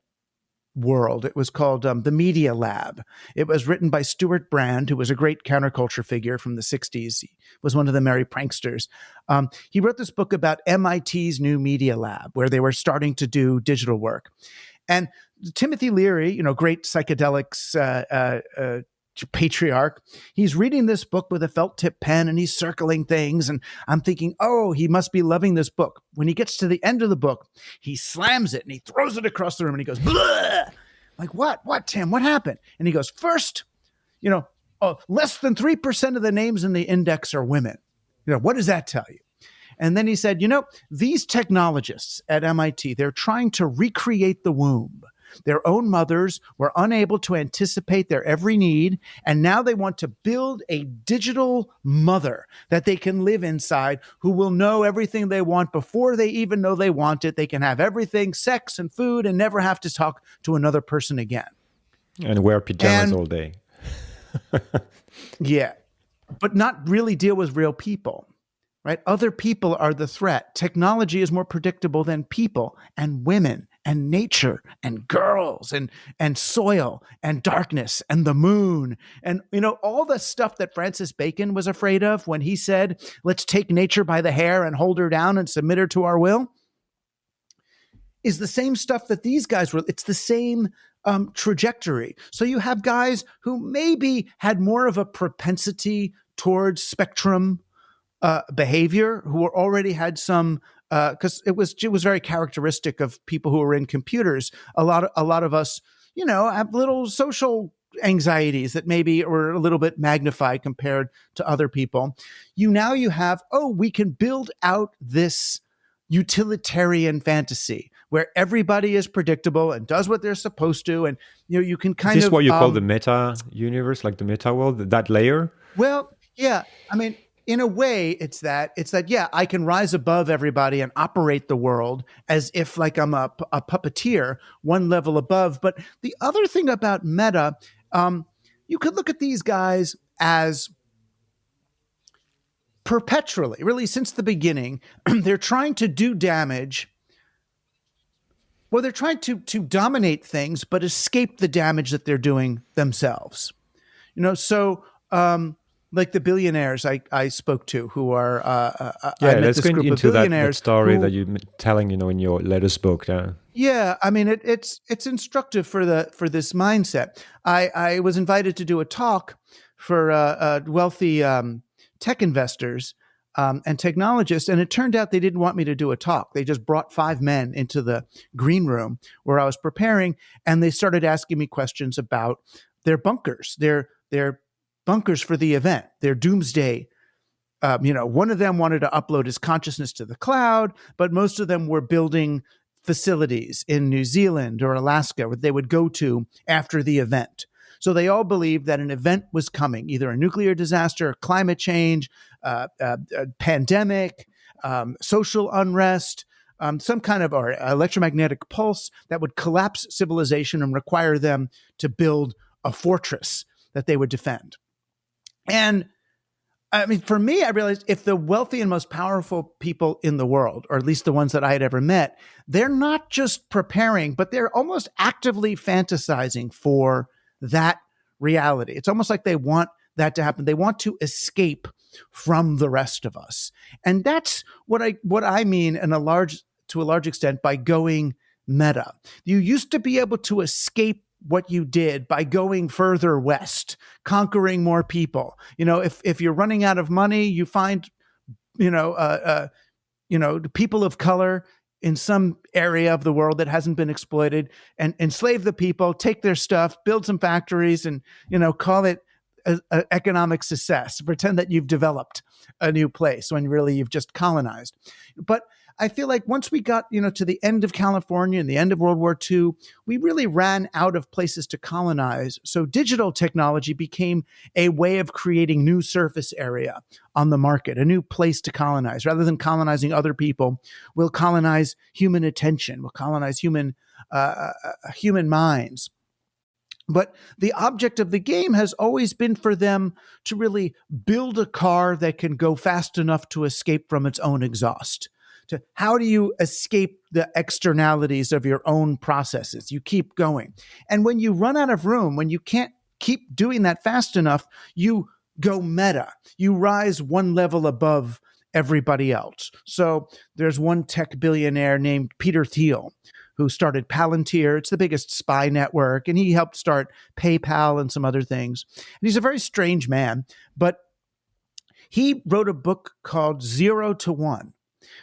Speaker 2: world. It was called um, The Media Lab. It was written by Stewart Brand, who was a great counterculture figure from the 60s. He was one of the merry pranksters. Um, he wrote this book about MIT's new Media Lab, where they were starting to do digital work. And Timothy Leary, you know, great psychedelics uh, uh, uh, patriarch, he's reading this book with a felt tip pen and he's circling things. And I'm thinking, oh, he must be loving this book. When he gets to the end of the book, he slams it and he throws it across the room and he goes, Bleh! like, what? What, Tim? What happened? And he goes, first, you know, oh, less than 3% of the names in the index are women. You know, what does that tell you? And then he said, you know, these technologists at MIT, they're trying to recreate the womb. Their own mothers were unable to anticipate their every need, and now they want to build a digital mother that they can live inside who will know everything they want before they even know they want it. They can have everything, sex and food, and never have to talk to another person again.
Speaker 1: and wear pajamas
Speaker 2: And-
Speaker 1: all day.
Speaker 2: Yeah. But not really deal with real people, right? Other people are the threat. Technology is more predictable than people and women and nature and girls and and soil and darkness and the moon and you know all the stuff that Francis Bacon was afraid of when he said, "Let's take nature by the hair and hold her down and submit her to our will." Is the same stuff that these guys were. It's the same um, trajectory. So you have guys who maybe had more of a propensity towards spectrum uh, behavior, who already had some because it was it was very characteristic of people who were in computers. A lot of a lot of us, you know, have little social anxieties that maybe were a little bit magnified compared to other people. You now you have oh, we can build out this utilitarian fantasy where everybody is predictable and does what they're supposed to and you know you can kind
Speaker 1: Is this
Speaker 2: of
Speaker 1: what you call
Speaker 2: um,
Speaker 1: the meta universe, like the meta world, that layer?
Speaker 2: well yeah i mean in a way, it's that it's that yeah, I can rise above everybody and operate the world as if like I'm a, a puppeteer, one level above. But the other thing about Meta, um, you could look at these guys as perpetually, really since the beginning, they're trying to do damage. Well, they're trying to to dominate things, but escape the damage that they're doing themselves. You know, so um, like the billionaires I, I spoke to who are uh, uh,
Speaker 1: yeah let's go into that, that, story who, that you're telling you know in your latest book yeah
Speaker 2: yeah I mean it, it's it's instructive for the for this mindset I I was invited to do a talk for uh, uh wealthy um, tech investors um, and technologists. And it turned out they didn't want me to do a talk. They just brought five men into the green room where I was preparing, and they started asking me questions about their bunkers, their their bunkers for the event, their doomsday. Um, you know, one of them wanted to upload his consciousness to the cloud, but most of them were building facilities in New Zealand or Alaska where they would go to after the event. So they all believed that an event was coming, either a nuclear disaster, climate change, uh, uh, pandemic, um, social unrest, um, some kind of or electromagnetic pulse that would collapse civilization and require them to build a fortress that they would defend. And I mean, for me, I realized if the wealthy and most powerful people in the world, or at least the ones that I had ever met, they're not just preparing, but they're almost actively fantasizing for that reality. It's almost like they want that to happen. They want to escape from the rest of us. And that's what I what I mean in a large to a large extent by going meta. You used to be able to escape what you did by going further west, conquering more people. You know, if if you're running out of money, you find you know, uh, uh you know, people of color in some area of the world that hasn't been exploited and enslave the people, take their stuff, build some factories, and you know call it a, a economic success. Pretend that you've developed a new place when really you've just colonized. But I feel like once we got, you know, to the end of California and the end of World War II, we really ran out of places to colonize. So digital technology became a way of creating new surface area on the market, a new place to colonize. Rather than colonizing other people, we'll colonize human attention, we'll colonize human uh, uh, uh human minds. But the object of the game has always been for them to really build a car that can go fast enough to escape from its own exhaust to how do you escape the externalities of your own processes? You keep going. And when you run out of room, when you can't keep doing that fast enough, you go meta. You rise one level above everybody else. So there's one tech billionaire named Peter Thiel who started Palantir. It's the biggest spy network, and he helped start PayPal and some other things. And he's a very strange man, but he wrote a book called Zero to One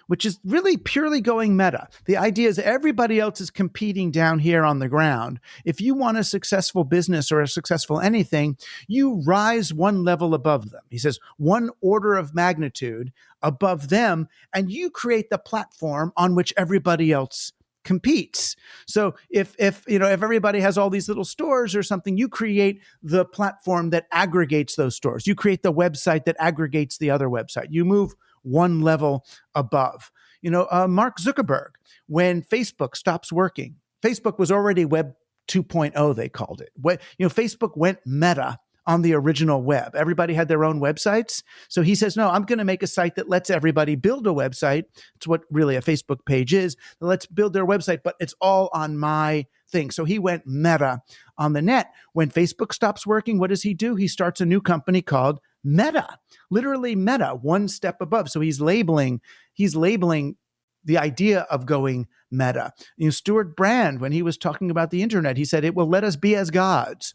Speaker 2: which is really purely going meta. The idea is everybody else is competing down here on the ground. If you want a successful business or a successful anything, you rise one level above them. He says one order of magnitude above them, and you create the platform on which everybody else competes. So if if you know if everybody has all these little stores or something, you create the platform that aggregates those stores. You create the website that aggregates the other website. You move one level above. You know, uh, Mark Zuckerberg, when Facebook stops working, Facebook was already Web 2.0, they called it. You know, Facebook went meta on the original web. Everybody had their own websites. So he says, no, I'm going to make a site that lets everybody build a website. It's what really a Facebook page is. Let's build their website, but it's all on my thing. So he went meta on the net. When Facebook stops working, what does he do? He starts a new company called meta, literally meta, one step above. So he's labeling, he's labeling the idea of going meta. You know, Stewart Brand, when he was talking about the internet, he said it will let us be as gods,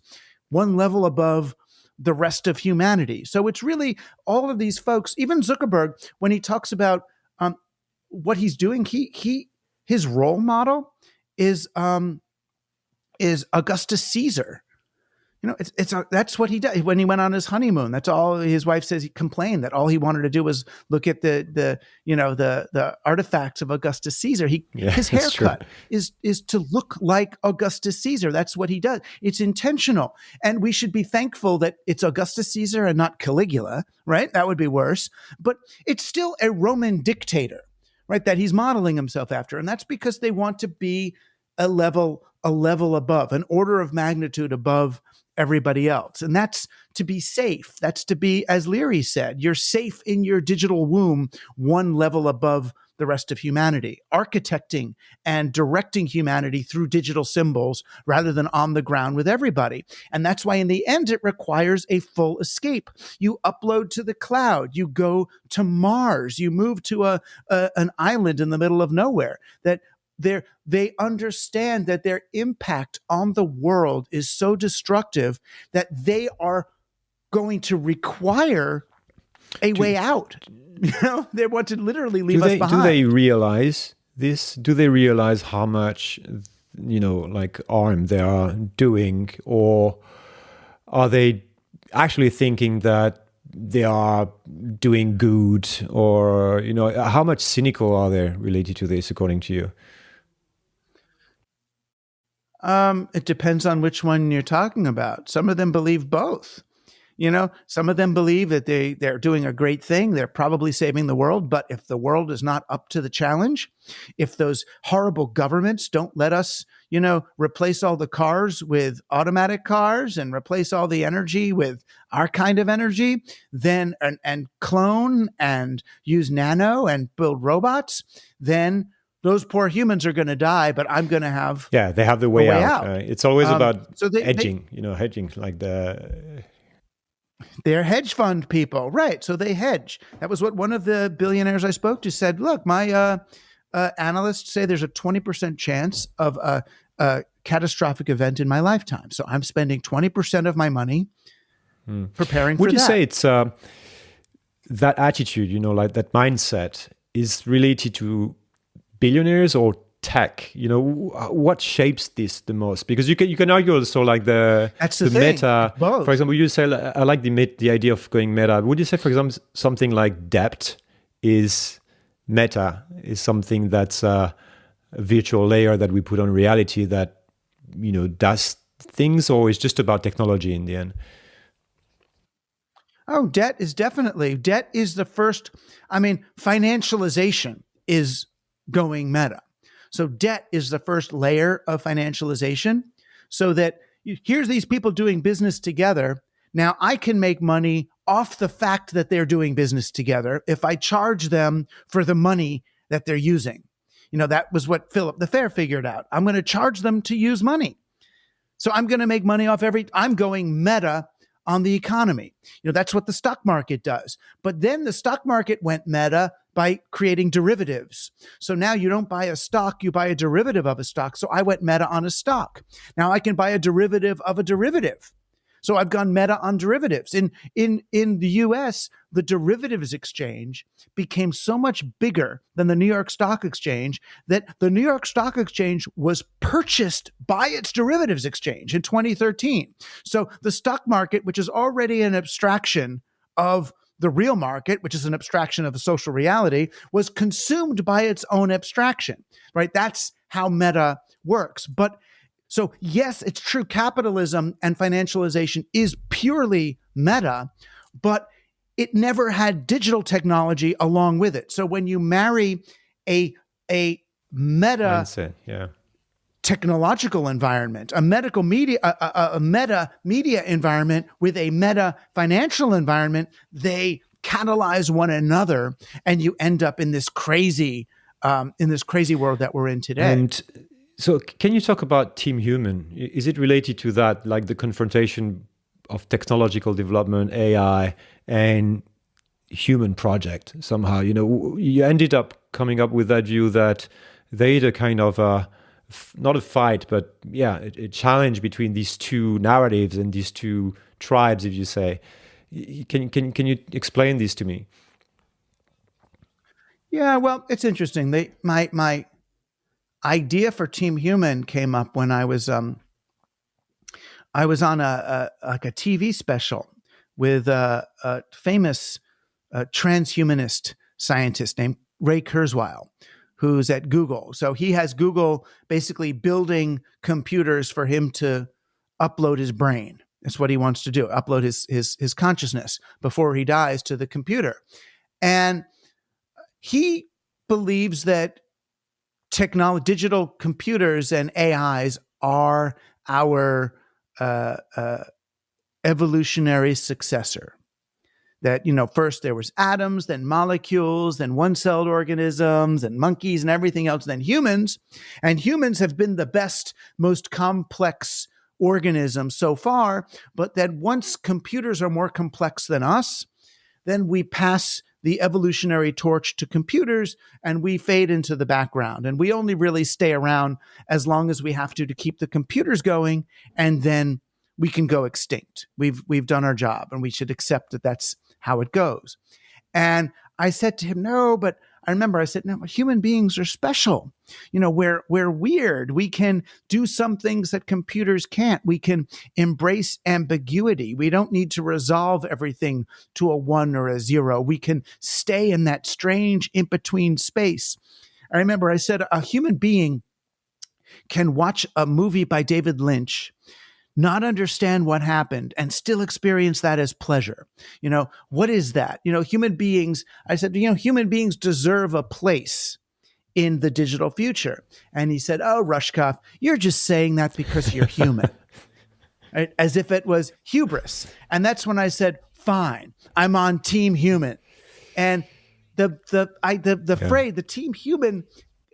Speaker 2: one level above the rest of humanity. So it's really all of these folks, even Zuckerberg, when he talks about um, what he's doing, he he his role model is um, is Augustus Caesar You know, it's it's a, that's what he did when he went on his honeymoon. That's all his wife says. He complained that all he wanted to do was look at the the you know the the artifacts of Augustus Caesar. He
Speaker 1: Yeah,
Speaker 2: his haircut is is to look like Augustus Caesar. That's what he does. It's intentional, and we should be thankful that it's Augustus Caesar and not Caligula. Right? That would be worse. But it's still a Roman dictator, right? That he's modeling himself after, and that's because they want to be a level a level above, an order of magnitude above everybody else. And that's to be safe. That's to be, as Leary said, you're safe in your digital womb, one level above the rest of humanity, architecting and directing humanity through digital symbols rather than on the ground with everybody. And that's why, in the end, it requires a full escape. You upload to the cloud, you go to Mars, you move to a, a an island in the middle of nowhere. That they they understand that their impact on the world is so destructive that they are going to require a way out. You know, they want to literally leave
Speaker 1: do
Speaker 2: us
Speaker 1: they
Speaker 2: behind.
Speaker 1: do they realize this? Do they realize how much you know, like harm they are doing, or are they actually thinking that they are doing good, or you know, how much cynical are they related to this, according to you?
Speaker 2: Um, it depends on which one you're talking about. Some of them believe both. You know, some of them believe that they they're doing a great thing. They're probably saving the world, but if the world is not up to the challenge, if those horrible governments don't let us, you know, replace all the cars with automatic cars and replace all the energy with our kind of energy, then and, and clone and use nano and build robots, then those poor humans are going to die, but I'm going to have
Speaker 1: Yeah, they have the way,
Speaker 2: way
Speaker 1: out.
Speaker 2: out.
Speaker 1: Uh, it's always
Speaker 2: Um,
Speaker 1: about
Speaker 2: so they- they-
Speaker 1: hedging, you know, hedging like the
Speaker 2: They're hedge fund people, right? So they hedge. That was what one of the billionaires I spoke to said. Look, my uh, uh, analysts say there's a 20% chance of a, a catastrophic event in my lifetime. So I'm spending 20% of my money preparing
Speaker 1: Hmm. Would you
Speaker 2: that.
Speaker 1: say it's uh, that attitude, you know, like that mindset is related to billionaires or tech? You know, what shapes this the most? Because you can you can argue also like the
Speaker 2: That's the thing,
Speaker 1: meta.
Speaker 2: both.
Speaker 1: For example, you say I like the the idea of going meta. Would you say, for example, something like debt is meta? Is something that's a virtual layer that we put on reality that you know does things, or is just about technology in the end?
Speaker 2: Oh, debt is definitely debt is the first. I mean, financialization is going meta. So debt is the first layer of financialization, so that you, here's these people doing business together. Now I can make money off the fact that they're doing business together if I charge them for the money that they're using. You know, that was what Philip the Fair figured out. I'm going to charge them to use money. So I'm going to make money off every, I'm going meta on the economy. You know, that's what the stock market does. But then the stock market went meta by creating derivatives. So now you don't buy a stock, you buy a derivative of a stock. So I went meta on a stock. Now I can buy a derivative of a derivative. So I've gone meta on derivatives. In in in the US, the derivatives exchange became so much bigger than the New York Stock Exchange that the New York Stock Exchange was purchased by its derivatives exchange in 2013. So the stock market, which is already an abstraction of the real market, which is an abstraction of the social reality, was consumed by its own abstraction, right? That's how meta works. But so, yes, it's true. Capitalism and financialization is purely meta, but it never had digital technology along with it. So, when you marry a a meta
Speaker 1: Mindset, yeah.
Speaker 2: technological environment, a medical media, a, a, a meta media environment with a meta financial environment, they catalyze one another, and you end up in this crazy, um, in this crazy world that we're in today.
Speaker 1: And so, can you talk about Team Human? Is it related to that, like the confrontation of technological development, AI, and human project somehow? You know, you ended up coming up with that view that they had a kind of a, not a fight, but yeah, a, a challenge between these two narratives and these two tribes, if you say. Can can can you explain this to me?
Speaker 2: Yeah, well, it's interesting. They my my idea for Team Human came up when I was um I was on a, a like a TV special with a, a famous uh, transhumanist scientist named Ray Kurzweil, who's at Google. So he has Google basically building computers for him to upload his brain. That's what he wants to do: upload his his his consciousness before he dies to the computer. And he believes that technology, digital computers, and AIs are our uh, uh, evolutionary successor. That you know, first there was atoms, then molecules, then one-celled organisms, and monkeys, and everything else, then humans, and humans have been the best, most complex organisms so far. But that once computers are more complex than us, then we pass the evolutionary torch to computers and we fade into the background. And we only really stay around as long as we have to to keep the computers going and then we can go extinct. We've we've done our job and we should accept that that's how it goes. And I said to him, "No, but I remember I said, no, human beings are special. You know, we're we're weird. We can do some things that computers can't. We can embrace ambiguity. We don't need to resolve everything to a one or a zero. We can stay in that strange in between space. I remember I said a human being can watch a movie by David Lynch not understand what happened and still experience that as pleasure. You know, what is that? You know, human beings, I said, you know, human beings deserve a place in the digital future. And he said, Oh, Rushkoff, you're just saying that because you're human. right? As if it was hubris. And that's when I said, Fine, I'm on team human. And the the I the the yeah. phrase the team human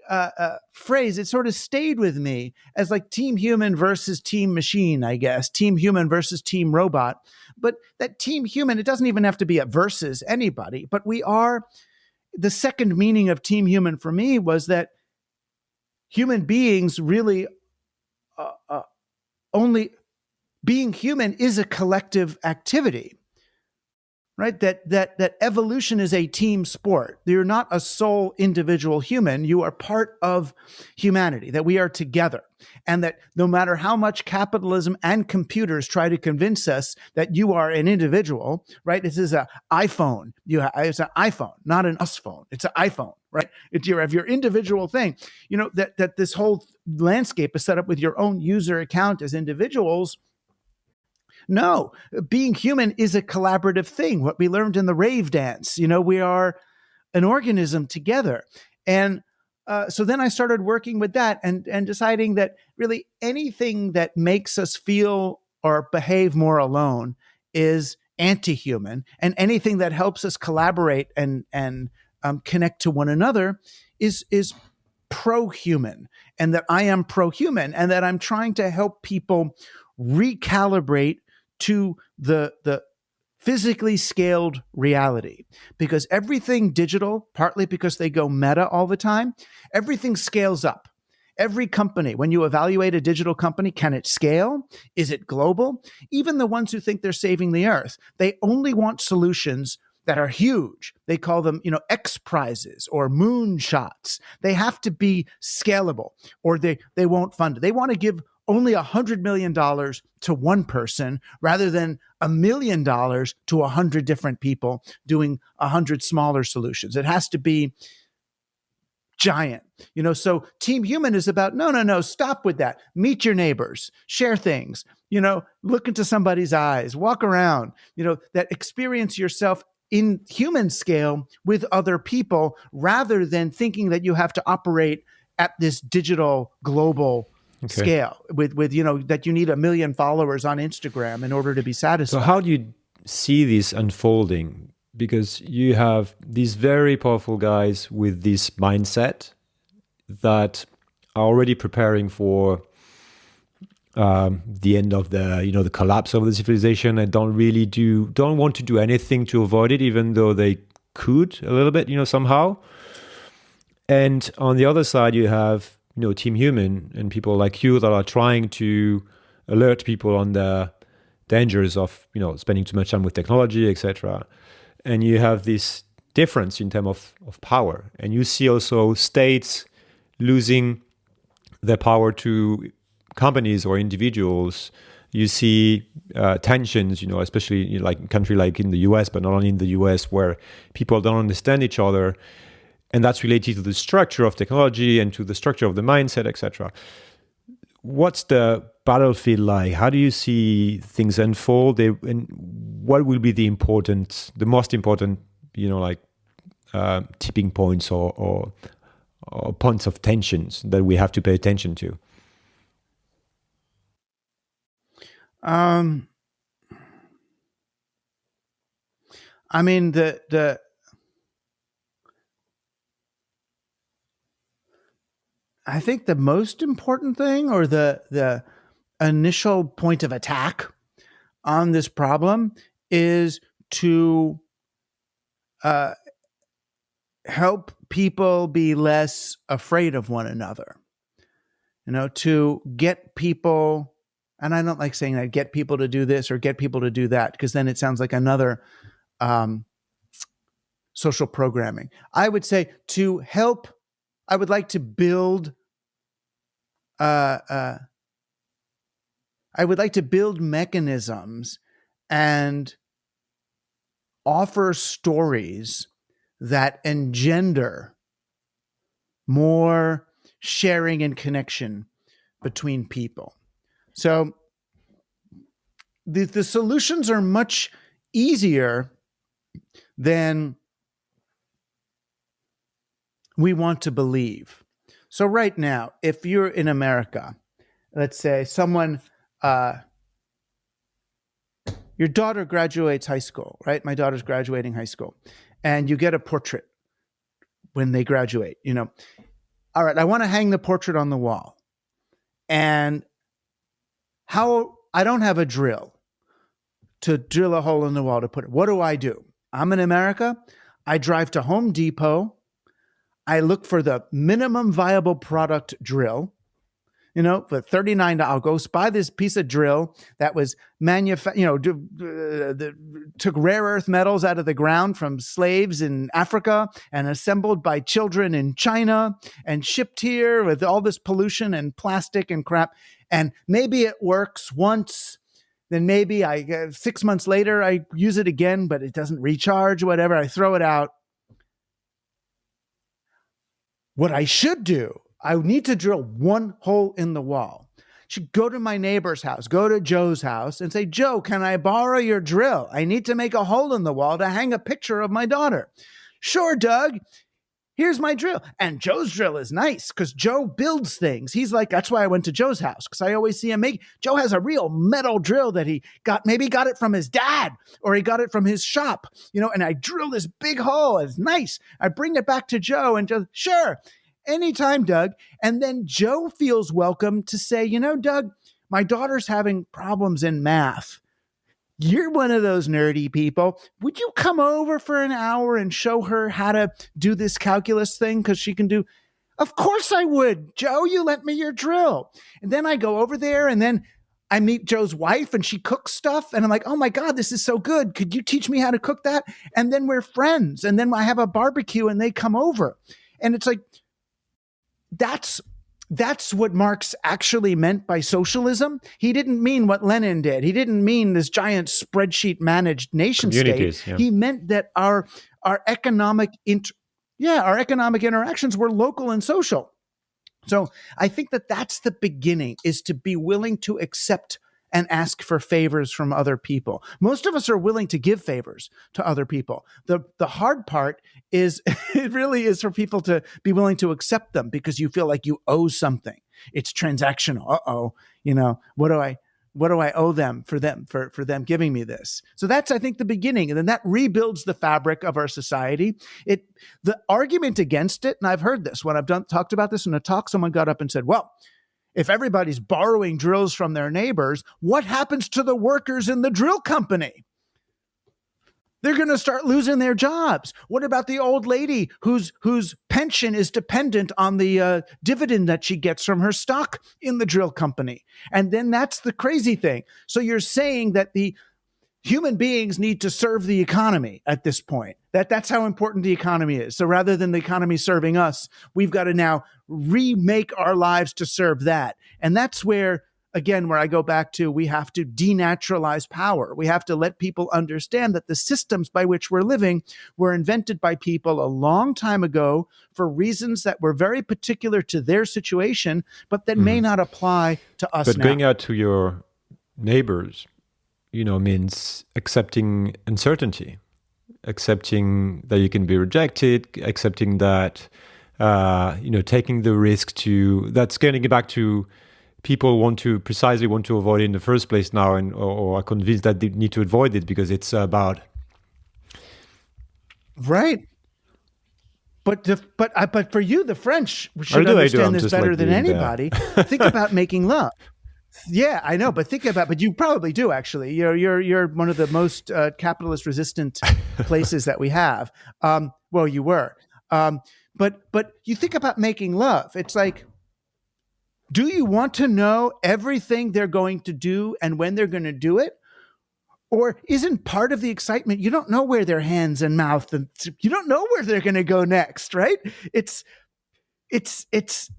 Speaker 2: uh, uh, phrase, it sort of stayed with me as like team human versus team machine, I guess, team human versus team robot. But that team human, it doesn't even have to be a versus anybody, but we are. The second meaning of team human for me was that human beings really uh, uh only being human is a collective activity right? That that that evolution is a team sport. You're not a sole individual human. You are part of humanity that we are together. And that no matter how much capitalism and computers try to convince us that you are an individual right? This is an iphone. You it's an iphone not an us phone. It's an iphone right? It's your your individual thing. You know that that this whole landscape is set up with your own user account as individuals no, being human is a collaborative thing. What we learned in the rave dance, you know, we are an organism together. And uh, so then I started working with that and and deciding that really anything that makes us feel or behave more alone is anti-human, and anything that helps us collaborate and and um, connect to one another is is pro-human, and that I am pro-human, and that I'm trying to help people recalibrate to the the physically scaled reality because everything digital partly because they go meta all the time everything scales up every company when you evaluate a digital company can it scale is it global even the ones who think they're saving the earth they only want solutions that are huge. They call them, you know, X prizes or moon shots. They have to be scalable or they, they won't fund it. They want to give only a hundred million dollars to one person rather than a million dollars to a hundred different people doing a hundred smaller solutions. It has to be giant. You know, so Team Human is about no, no, no, stop with that. Meet your neighbors, share things, you know, look into somebody's eyes, walk around, you know, that experience yourself in human scale with other people rather than thinking that you have to operate at this digital global okay. scale with with you know that you need a million followers on Instagram in order to be satisfied.
Speaker 1: So how do you see this unfolding? Because you have these very powerful guys with this mindset that are already preparing for um, the end of the you know the collapse of the civilization and don't really do don't want to do anything to avoid it, even though they could a little bit, you know, somehow. And on the other side, you have you know team human and people like you that are trying to alert people on the dangers of you know spending too much time with technology etc and you have this difference in terms of, of power. And you see also states losing their power to companies or individuals. You see uh, tensions, you know, especially know, like in country like in the US, but not only in the US, where people don't understand each other, and that's related to the structure of technology and to the structure of the mindset, etc. What's the battlefield like? How do you see things unfold? And what will be the important, the most important, you know, like uh, tipping points or, or, or points of tensions that we have to pay attention to?
Speaker 2: Um, I mean the the I think the most important thing or the the initial point of attack on this problem is to uh, help people be less afraid of one another. You know, to get people, and I don't like saying that, get people to do this or get people to do that, because then it sounds like another um, social programming. I would say to help, I would like to build uh, uh, I would like to build mechanisms and offer stories that engender more sharing and connection between people. So the, the solutions are much easier than we want to believe. So, right now, if you're in America, let's say someone uh, your daughter graduates high school, right? My daughter's graduating high school, and you get a portrait when they graduate. You know, all right, I want to hang the portrait on the wall, and how I don't have a drill to drill a hole in the wall to put it. What do I do? I'm in America. I drive to Home Depot. I look for the minimum viable product drill you know, for $39, I'll go buy this piece of drill that was manufactured, you know, uh, the, took rare earth metals out of the ground from slaves in Africa and assembled by children in China and shipped here with all this pollution and plastic and crap. And maybe it works once. Then maybe I uh, six months later I use it again, but it doesn't recharge. Whatever, I throw it out. What I should do I need to drill one hole in the wall. Should go to my neighbor's house, go to Joe's house and say, Joe, can I borrow your drill? I need to make a hole in the wall to hang a picture of my daughter. Sure, Doug. Here's my drill. And Joe's drill is nice because Joe builds things. He's like, that's why I went to Joe's house because I always see him make. Joe has a real metal drill that he got, maybe got it from his dad or he got it from his shop, you know, and I drill this big hole. It's nice. I bring it back to Joe and Joe, sure. Anytime, Doug. And then Joe feels welcome to say, you know, Doug, my daughter's having problems in math. You're one of those nerdy people. Would you come over for an hour and show her how to do this calculus thing? Because she can do. Of course I would. Joe, you lent me your drill. And then I go over there and then I meet Joe's wife and she cooks stuff. And I'm like, oh my God, this is so good. Could you teach me how to cook that? And then we're friends. And then I have a barbecue and they come over. And it's like, that's that's what Marx actually meant by socialism. He didn't mean what Lenin did. He didn't mean this giant spreadsheet managed nation state. Yeah. He meant that our our economic int- yeah, our economic interactions were local and social. So I think that that's the beginning is to be willing to accept and ask for favors from other people. Most of us are willing to give favors to other people. The the hard part is it really is for people to be willing to accept them because you feel like you owe something. It's transactional. Uh-oh, you know, what do I what do I owe them for them for for them giving me this? So that's I think the beginning, and then that rebuilds the fabric of our society. It the argument against it, and I've heard this when I've done talked about this in a talk. Someone got up and said, "Well, if everybody's borrowing drills from their neighbors, what happens to the workers in the drill company? They're going to start losing their jobs. What about the old lady whose whose pension is dependent on the uh, dividend that she gets from her stock in the drill company? And then that's the crazy thing. So you're saying that the human beings need to serve the economy at this point. That that's how important the economy is. So rather than the economy serving us, we've got to now remake our lives to serve that. And that's where again where I go back to we have to denaturalize power. We have to let people understand that the systems by which we're living were invented by people a long time ago for reasons that were very particular to their situation, but that mm-hmm. may not apply to us.
Speaker 1: But
Speaker 2: now.
Speaker 1: going out to your neighbors, you know, means accepting uncertainty, accepting that you can be rejected, accepting that uh, you know, taking the risk to that's getting back to people want to precisely want to avoid it in the first place now, and or, or are convinced that they need to avoid it because it's about
Speaker 2: right. But the, but uh, but for you, the French should understand this better like than anybody. Think about making love. Yeah, I know, but think about. But you probably do actually. You're you're you're one of the most uh, capitalist resistant places that we have. Um, well, you were. Um, but but you think about making love. It's like do you want to know everything they're going to do and when they're going to do it? Or isn't part of the excitement you don't know where their hands and mouth and you don't know where they're going to go next, right? It's it's it's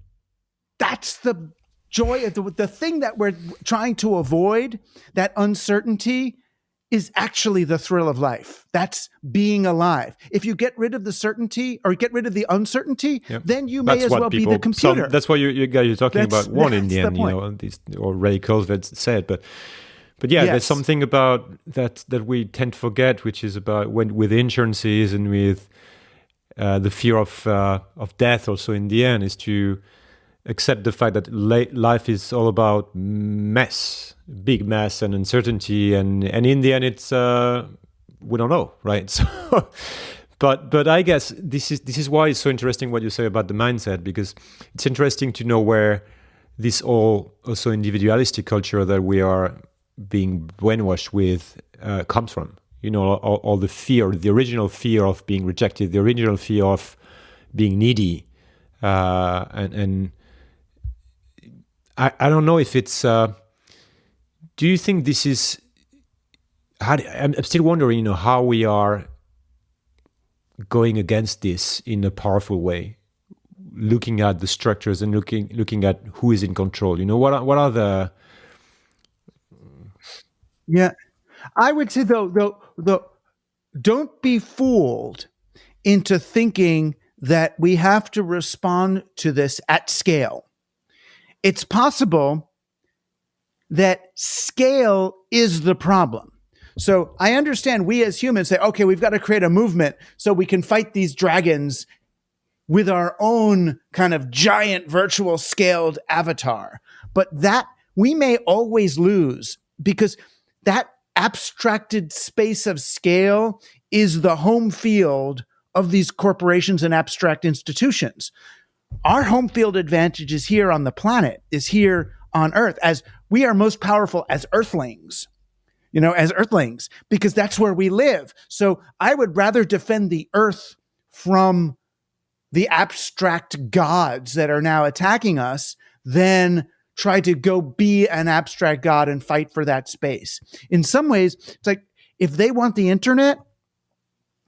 Speaker 2: that's the joy of the, the thing that we're trying to avoid, that uncertainty is actually the thrill of life. That's being alive. If you get rid of the certainty or get rid of the uncertainty, yep. then you may that's as well people, be the computer.
Speaker 1: Some, that's what you, you guys are talking that's, about one in the end, the you know, these, or Ray Kurzweil said, but but yeah, yes. there's something about that that we tend to forget, which is about when with insurances and with uh, the fear of uh, of death. Also, in the end, is to accept the fact that life is all about mess, big mess and uncertainty, and and in the end, it's uh, we don't know, right? So, but but I guess this is this is why it's so interesting what you say about the mindset because it's interesting to know where this all also individualistic culture that we are being brainwashed with uh, comes from. You know, all, all the fear, the original fear of being rejected, the original fear of being needy, uh, and and I, I don't know if it's. Uh, do you think this is? How I'm, still wondering, you know, how we are going against this in a powerful way, looking at the structures and looking looking at who is in control. You know, what are, what are the?
Speaker 2: Yeah, I would say though, though, though, don't be fooled into thinking that we have to respond to this at scale it's possible that scale is the problem. So I understand we as humans say, okay, we've got to create a movement so we can fight these dragons with our own kind of giant virtual scaled avatar. But that we may always lose because that abstracted space of scale is the home field of these corporations and abstract institutions our home field advantage is here on the planet, is here on Earth, as we are most powerful as Earthlings, you know, as Earthlings, because that's where we live. So I would rather defend the Earth from the abstract gods that are now attacking us than try to go be an abstract god and fight for that space. In some ways, it's like if they want the internet,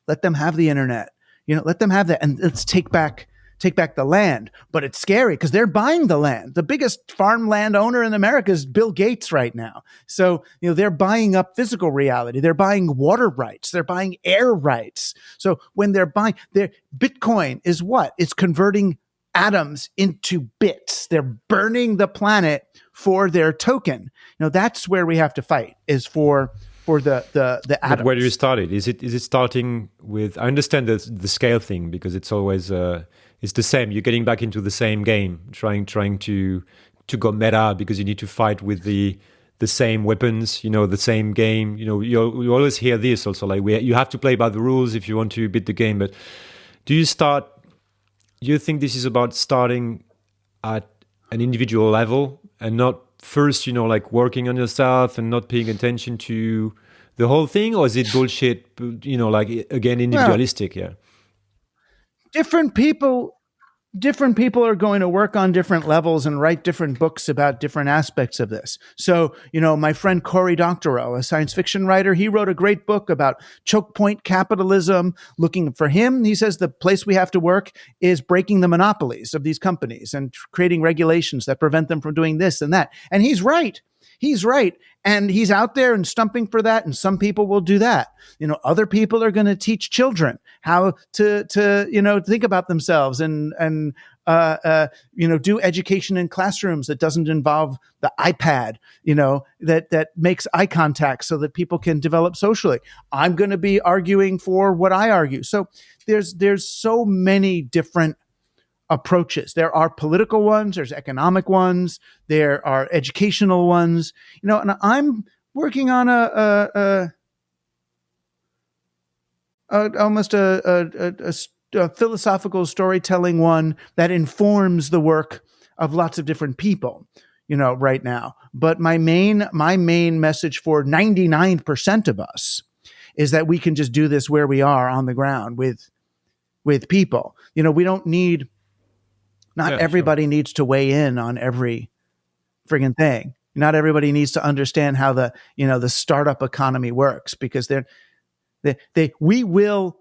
Speaker 2: let them have the internet. You know, let them have that and let's take back take back the land. But it's scary because they're buying the land. The biggest farmland owner in America is Bill Gates right now. So, you know, they're buying up physical reality. They're buying water rights. They're buying air rights. So when they're buying their Bitcoin is what? It's converting atoms into bits. They're burning the planet for their token. You know, that's where we have to fight is for for the the the atoms.
Speaker 1: But where do you start it? Is it is it starting with? I understand the the scale thing because it's always uh, it's the same. You're getting back into the same game, trying trying to to go meta because you need to fight with the the same weapons, you know, the same game. You know, you you always hear this also like we you have to play by the rules if you want to beat the game. But do you start? Do you think this is about starting at an individual level and not first, you know, like working on yourself and not paying attention to the whole thing, or is it bullshit? You know, like again, individualistic? Well, yeah
Speaker 2: different people different people are going to work on different levels and write different books about different aspects of this. So, you know, my friend Cory Doctorow, a science fiction writer, he wrote a great book about choke point capitalism. Looking for him, he says the place we have to work is breaking the monopolies of these companies and creating regulations that prevent them from doing this and that. And he's right he's right. And he's out there and stumping for that. And some people will do that. You know, other people are going to teach children how to, to, you know, think about themselves and, and, uh, uh, you know, do education in classrooms that doesn't involve the iPad, you know, that that makes eye contact so that people can develop socially. I'm going to be arguing for what I argue. So there's there's so many different approaches. There are political ones, there's economic ones, there are educational ones. You know, and I'm working on a, a, a, a almost a, a philosophical storytelling one that informs the work of lots of different people you know right now but my main my main message for 99% of us is that we can just do this where we are on the ground with with people you know we don't need not yeah, everybody sure. needs to weigh in on every friggin' thing. Not everybody needs to understand how the you know the startup economy works because they're they, they we will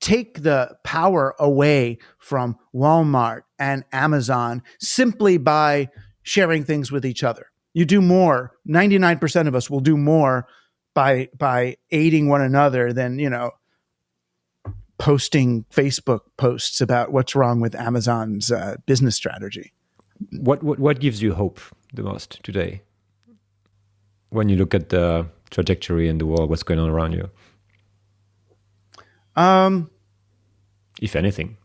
Speaker 2: take the power away from Walmart and Amazon simply by sharing things with each other. You do more. 99% of us will do more by by aiding one another than, you know, posting Facebook posts about what's wrong with Amazon's uh, business strategy.
Speaker 1: What, what what gives you hope the most today? When you look at the trajectory in the world, what's going on around you? Um, if anything.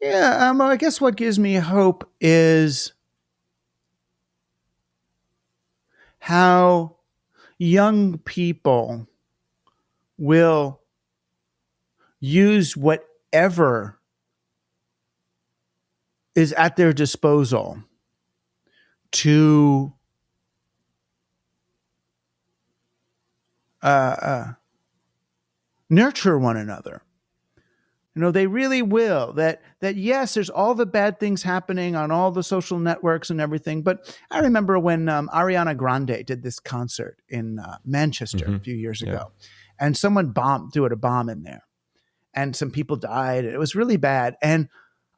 Speaker 2: yeah, um, I guess what gives me hope is how young people will use whatever is at their disposal to uh, uh, nurture one another. You know, they really will. That that yes, there's all the bad things happening on all the social networks and everything. But I remember when um, Ariana Grande did this concert in uh, Manchester mm-hmm. a few years yeah. ago, and someone bombed threw a bomb in there, and some people died. It was really bad. And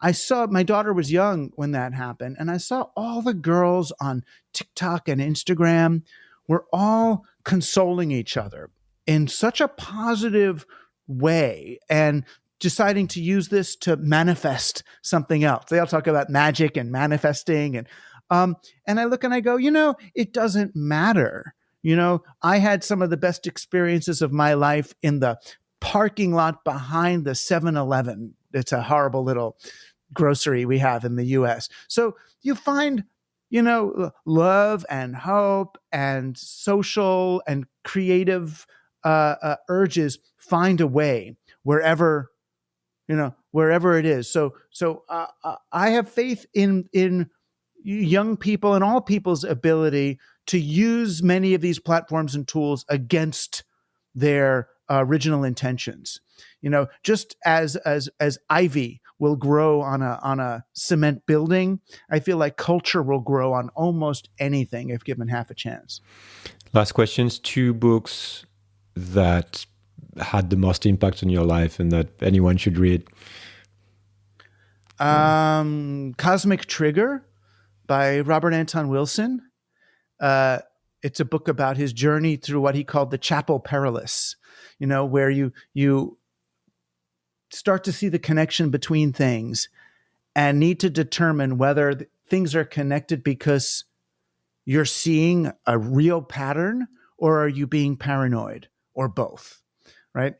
Speaker 2: I saw my daughter was young when that happened, and I saw all the girls on TikTok and Instagram were all consoling each other in such a positive way and deciding to use this to manifest something else. They all talk about magic and manifesting and um, and I look and I go, you know, it doesn't matter. You know, I had some of the best experiences of my life in the parking lot behind the 7-Eleven. It's a horrible little grocery we have in the US. So you find, you know, love and hope and social and creative uh, uh, urges find a way wherever, you know, wherever it is. So, so uh, uh I have faith in in young people and all people's ability to use many of these platforms and tools against their uh, original intentions. You know, just as as as ivy will grow on a on a cement building, I feel like culture will grow on almost anything if given half a chance.
Speaker 1: Last questions: two books that had the most impact on your life and that anyone should read.
Speaker 2: Um, Cosmic Trigger by Robert Anton Wilson. Uh, it's a book about his journey through what he called the Chapel Perilous, you know, where you you start to see the connection between things and need to determine whether things are connected because you're seeing a real pattern or are you being paranoid or both, right?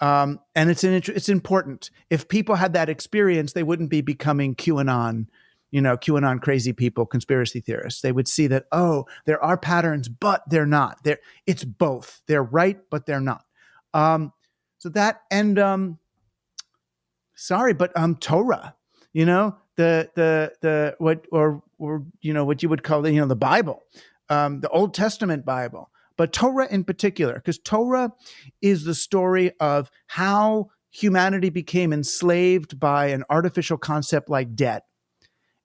Speaker 2: Um, and it's an, it's important. If people had that experience, they wouldn't be becoming QAnon you know, QAnon crazy people, conspiracy theorists. They would see that, oh, there are patterns, but they're not. They're, it's both. They're right, but they're not. Um, so that and um, sorry, but um, Torah, you know, the the the what or or you know what you would call the you know the Bible, um, the Old Testament Bible, but Torah in particular, because Torah is the story of how humanity became enslaved by an artificial concept like debt,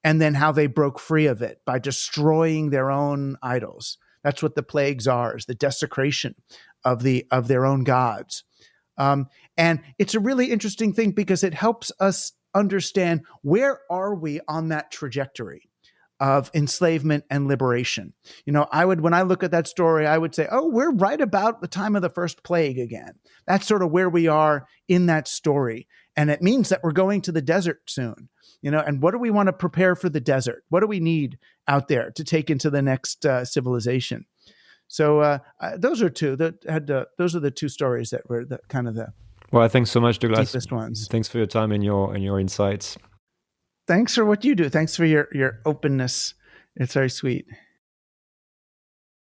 Speaker 2: and then how they broke free of it by destroying their own idols. That's what the plagues are: is the desecration of the of their own gods. Um, and it's a really interesting thing because it helps us understand where are we on that trajectory of enslavement and liberation. You know, I would, when I look at that story, I would say, oh, we're right about the time of the first plague again. That's sort of where we are in that story. And it means that we're going to the desert soon. You know, and what do we want to prepare for the desert? What do we need out there to take into the next uh, civilization? So uh, those are two that had uh, those are the two stories that were the, kind of the
Speaker 1: well. Thanks so much, Douglas.
Speaker 2: Deepest ones.
Speaker 1: Thanks for your time and your and your insights
Speaker 2: thanks for what you do. Thanks for your your openness. It's very sweet.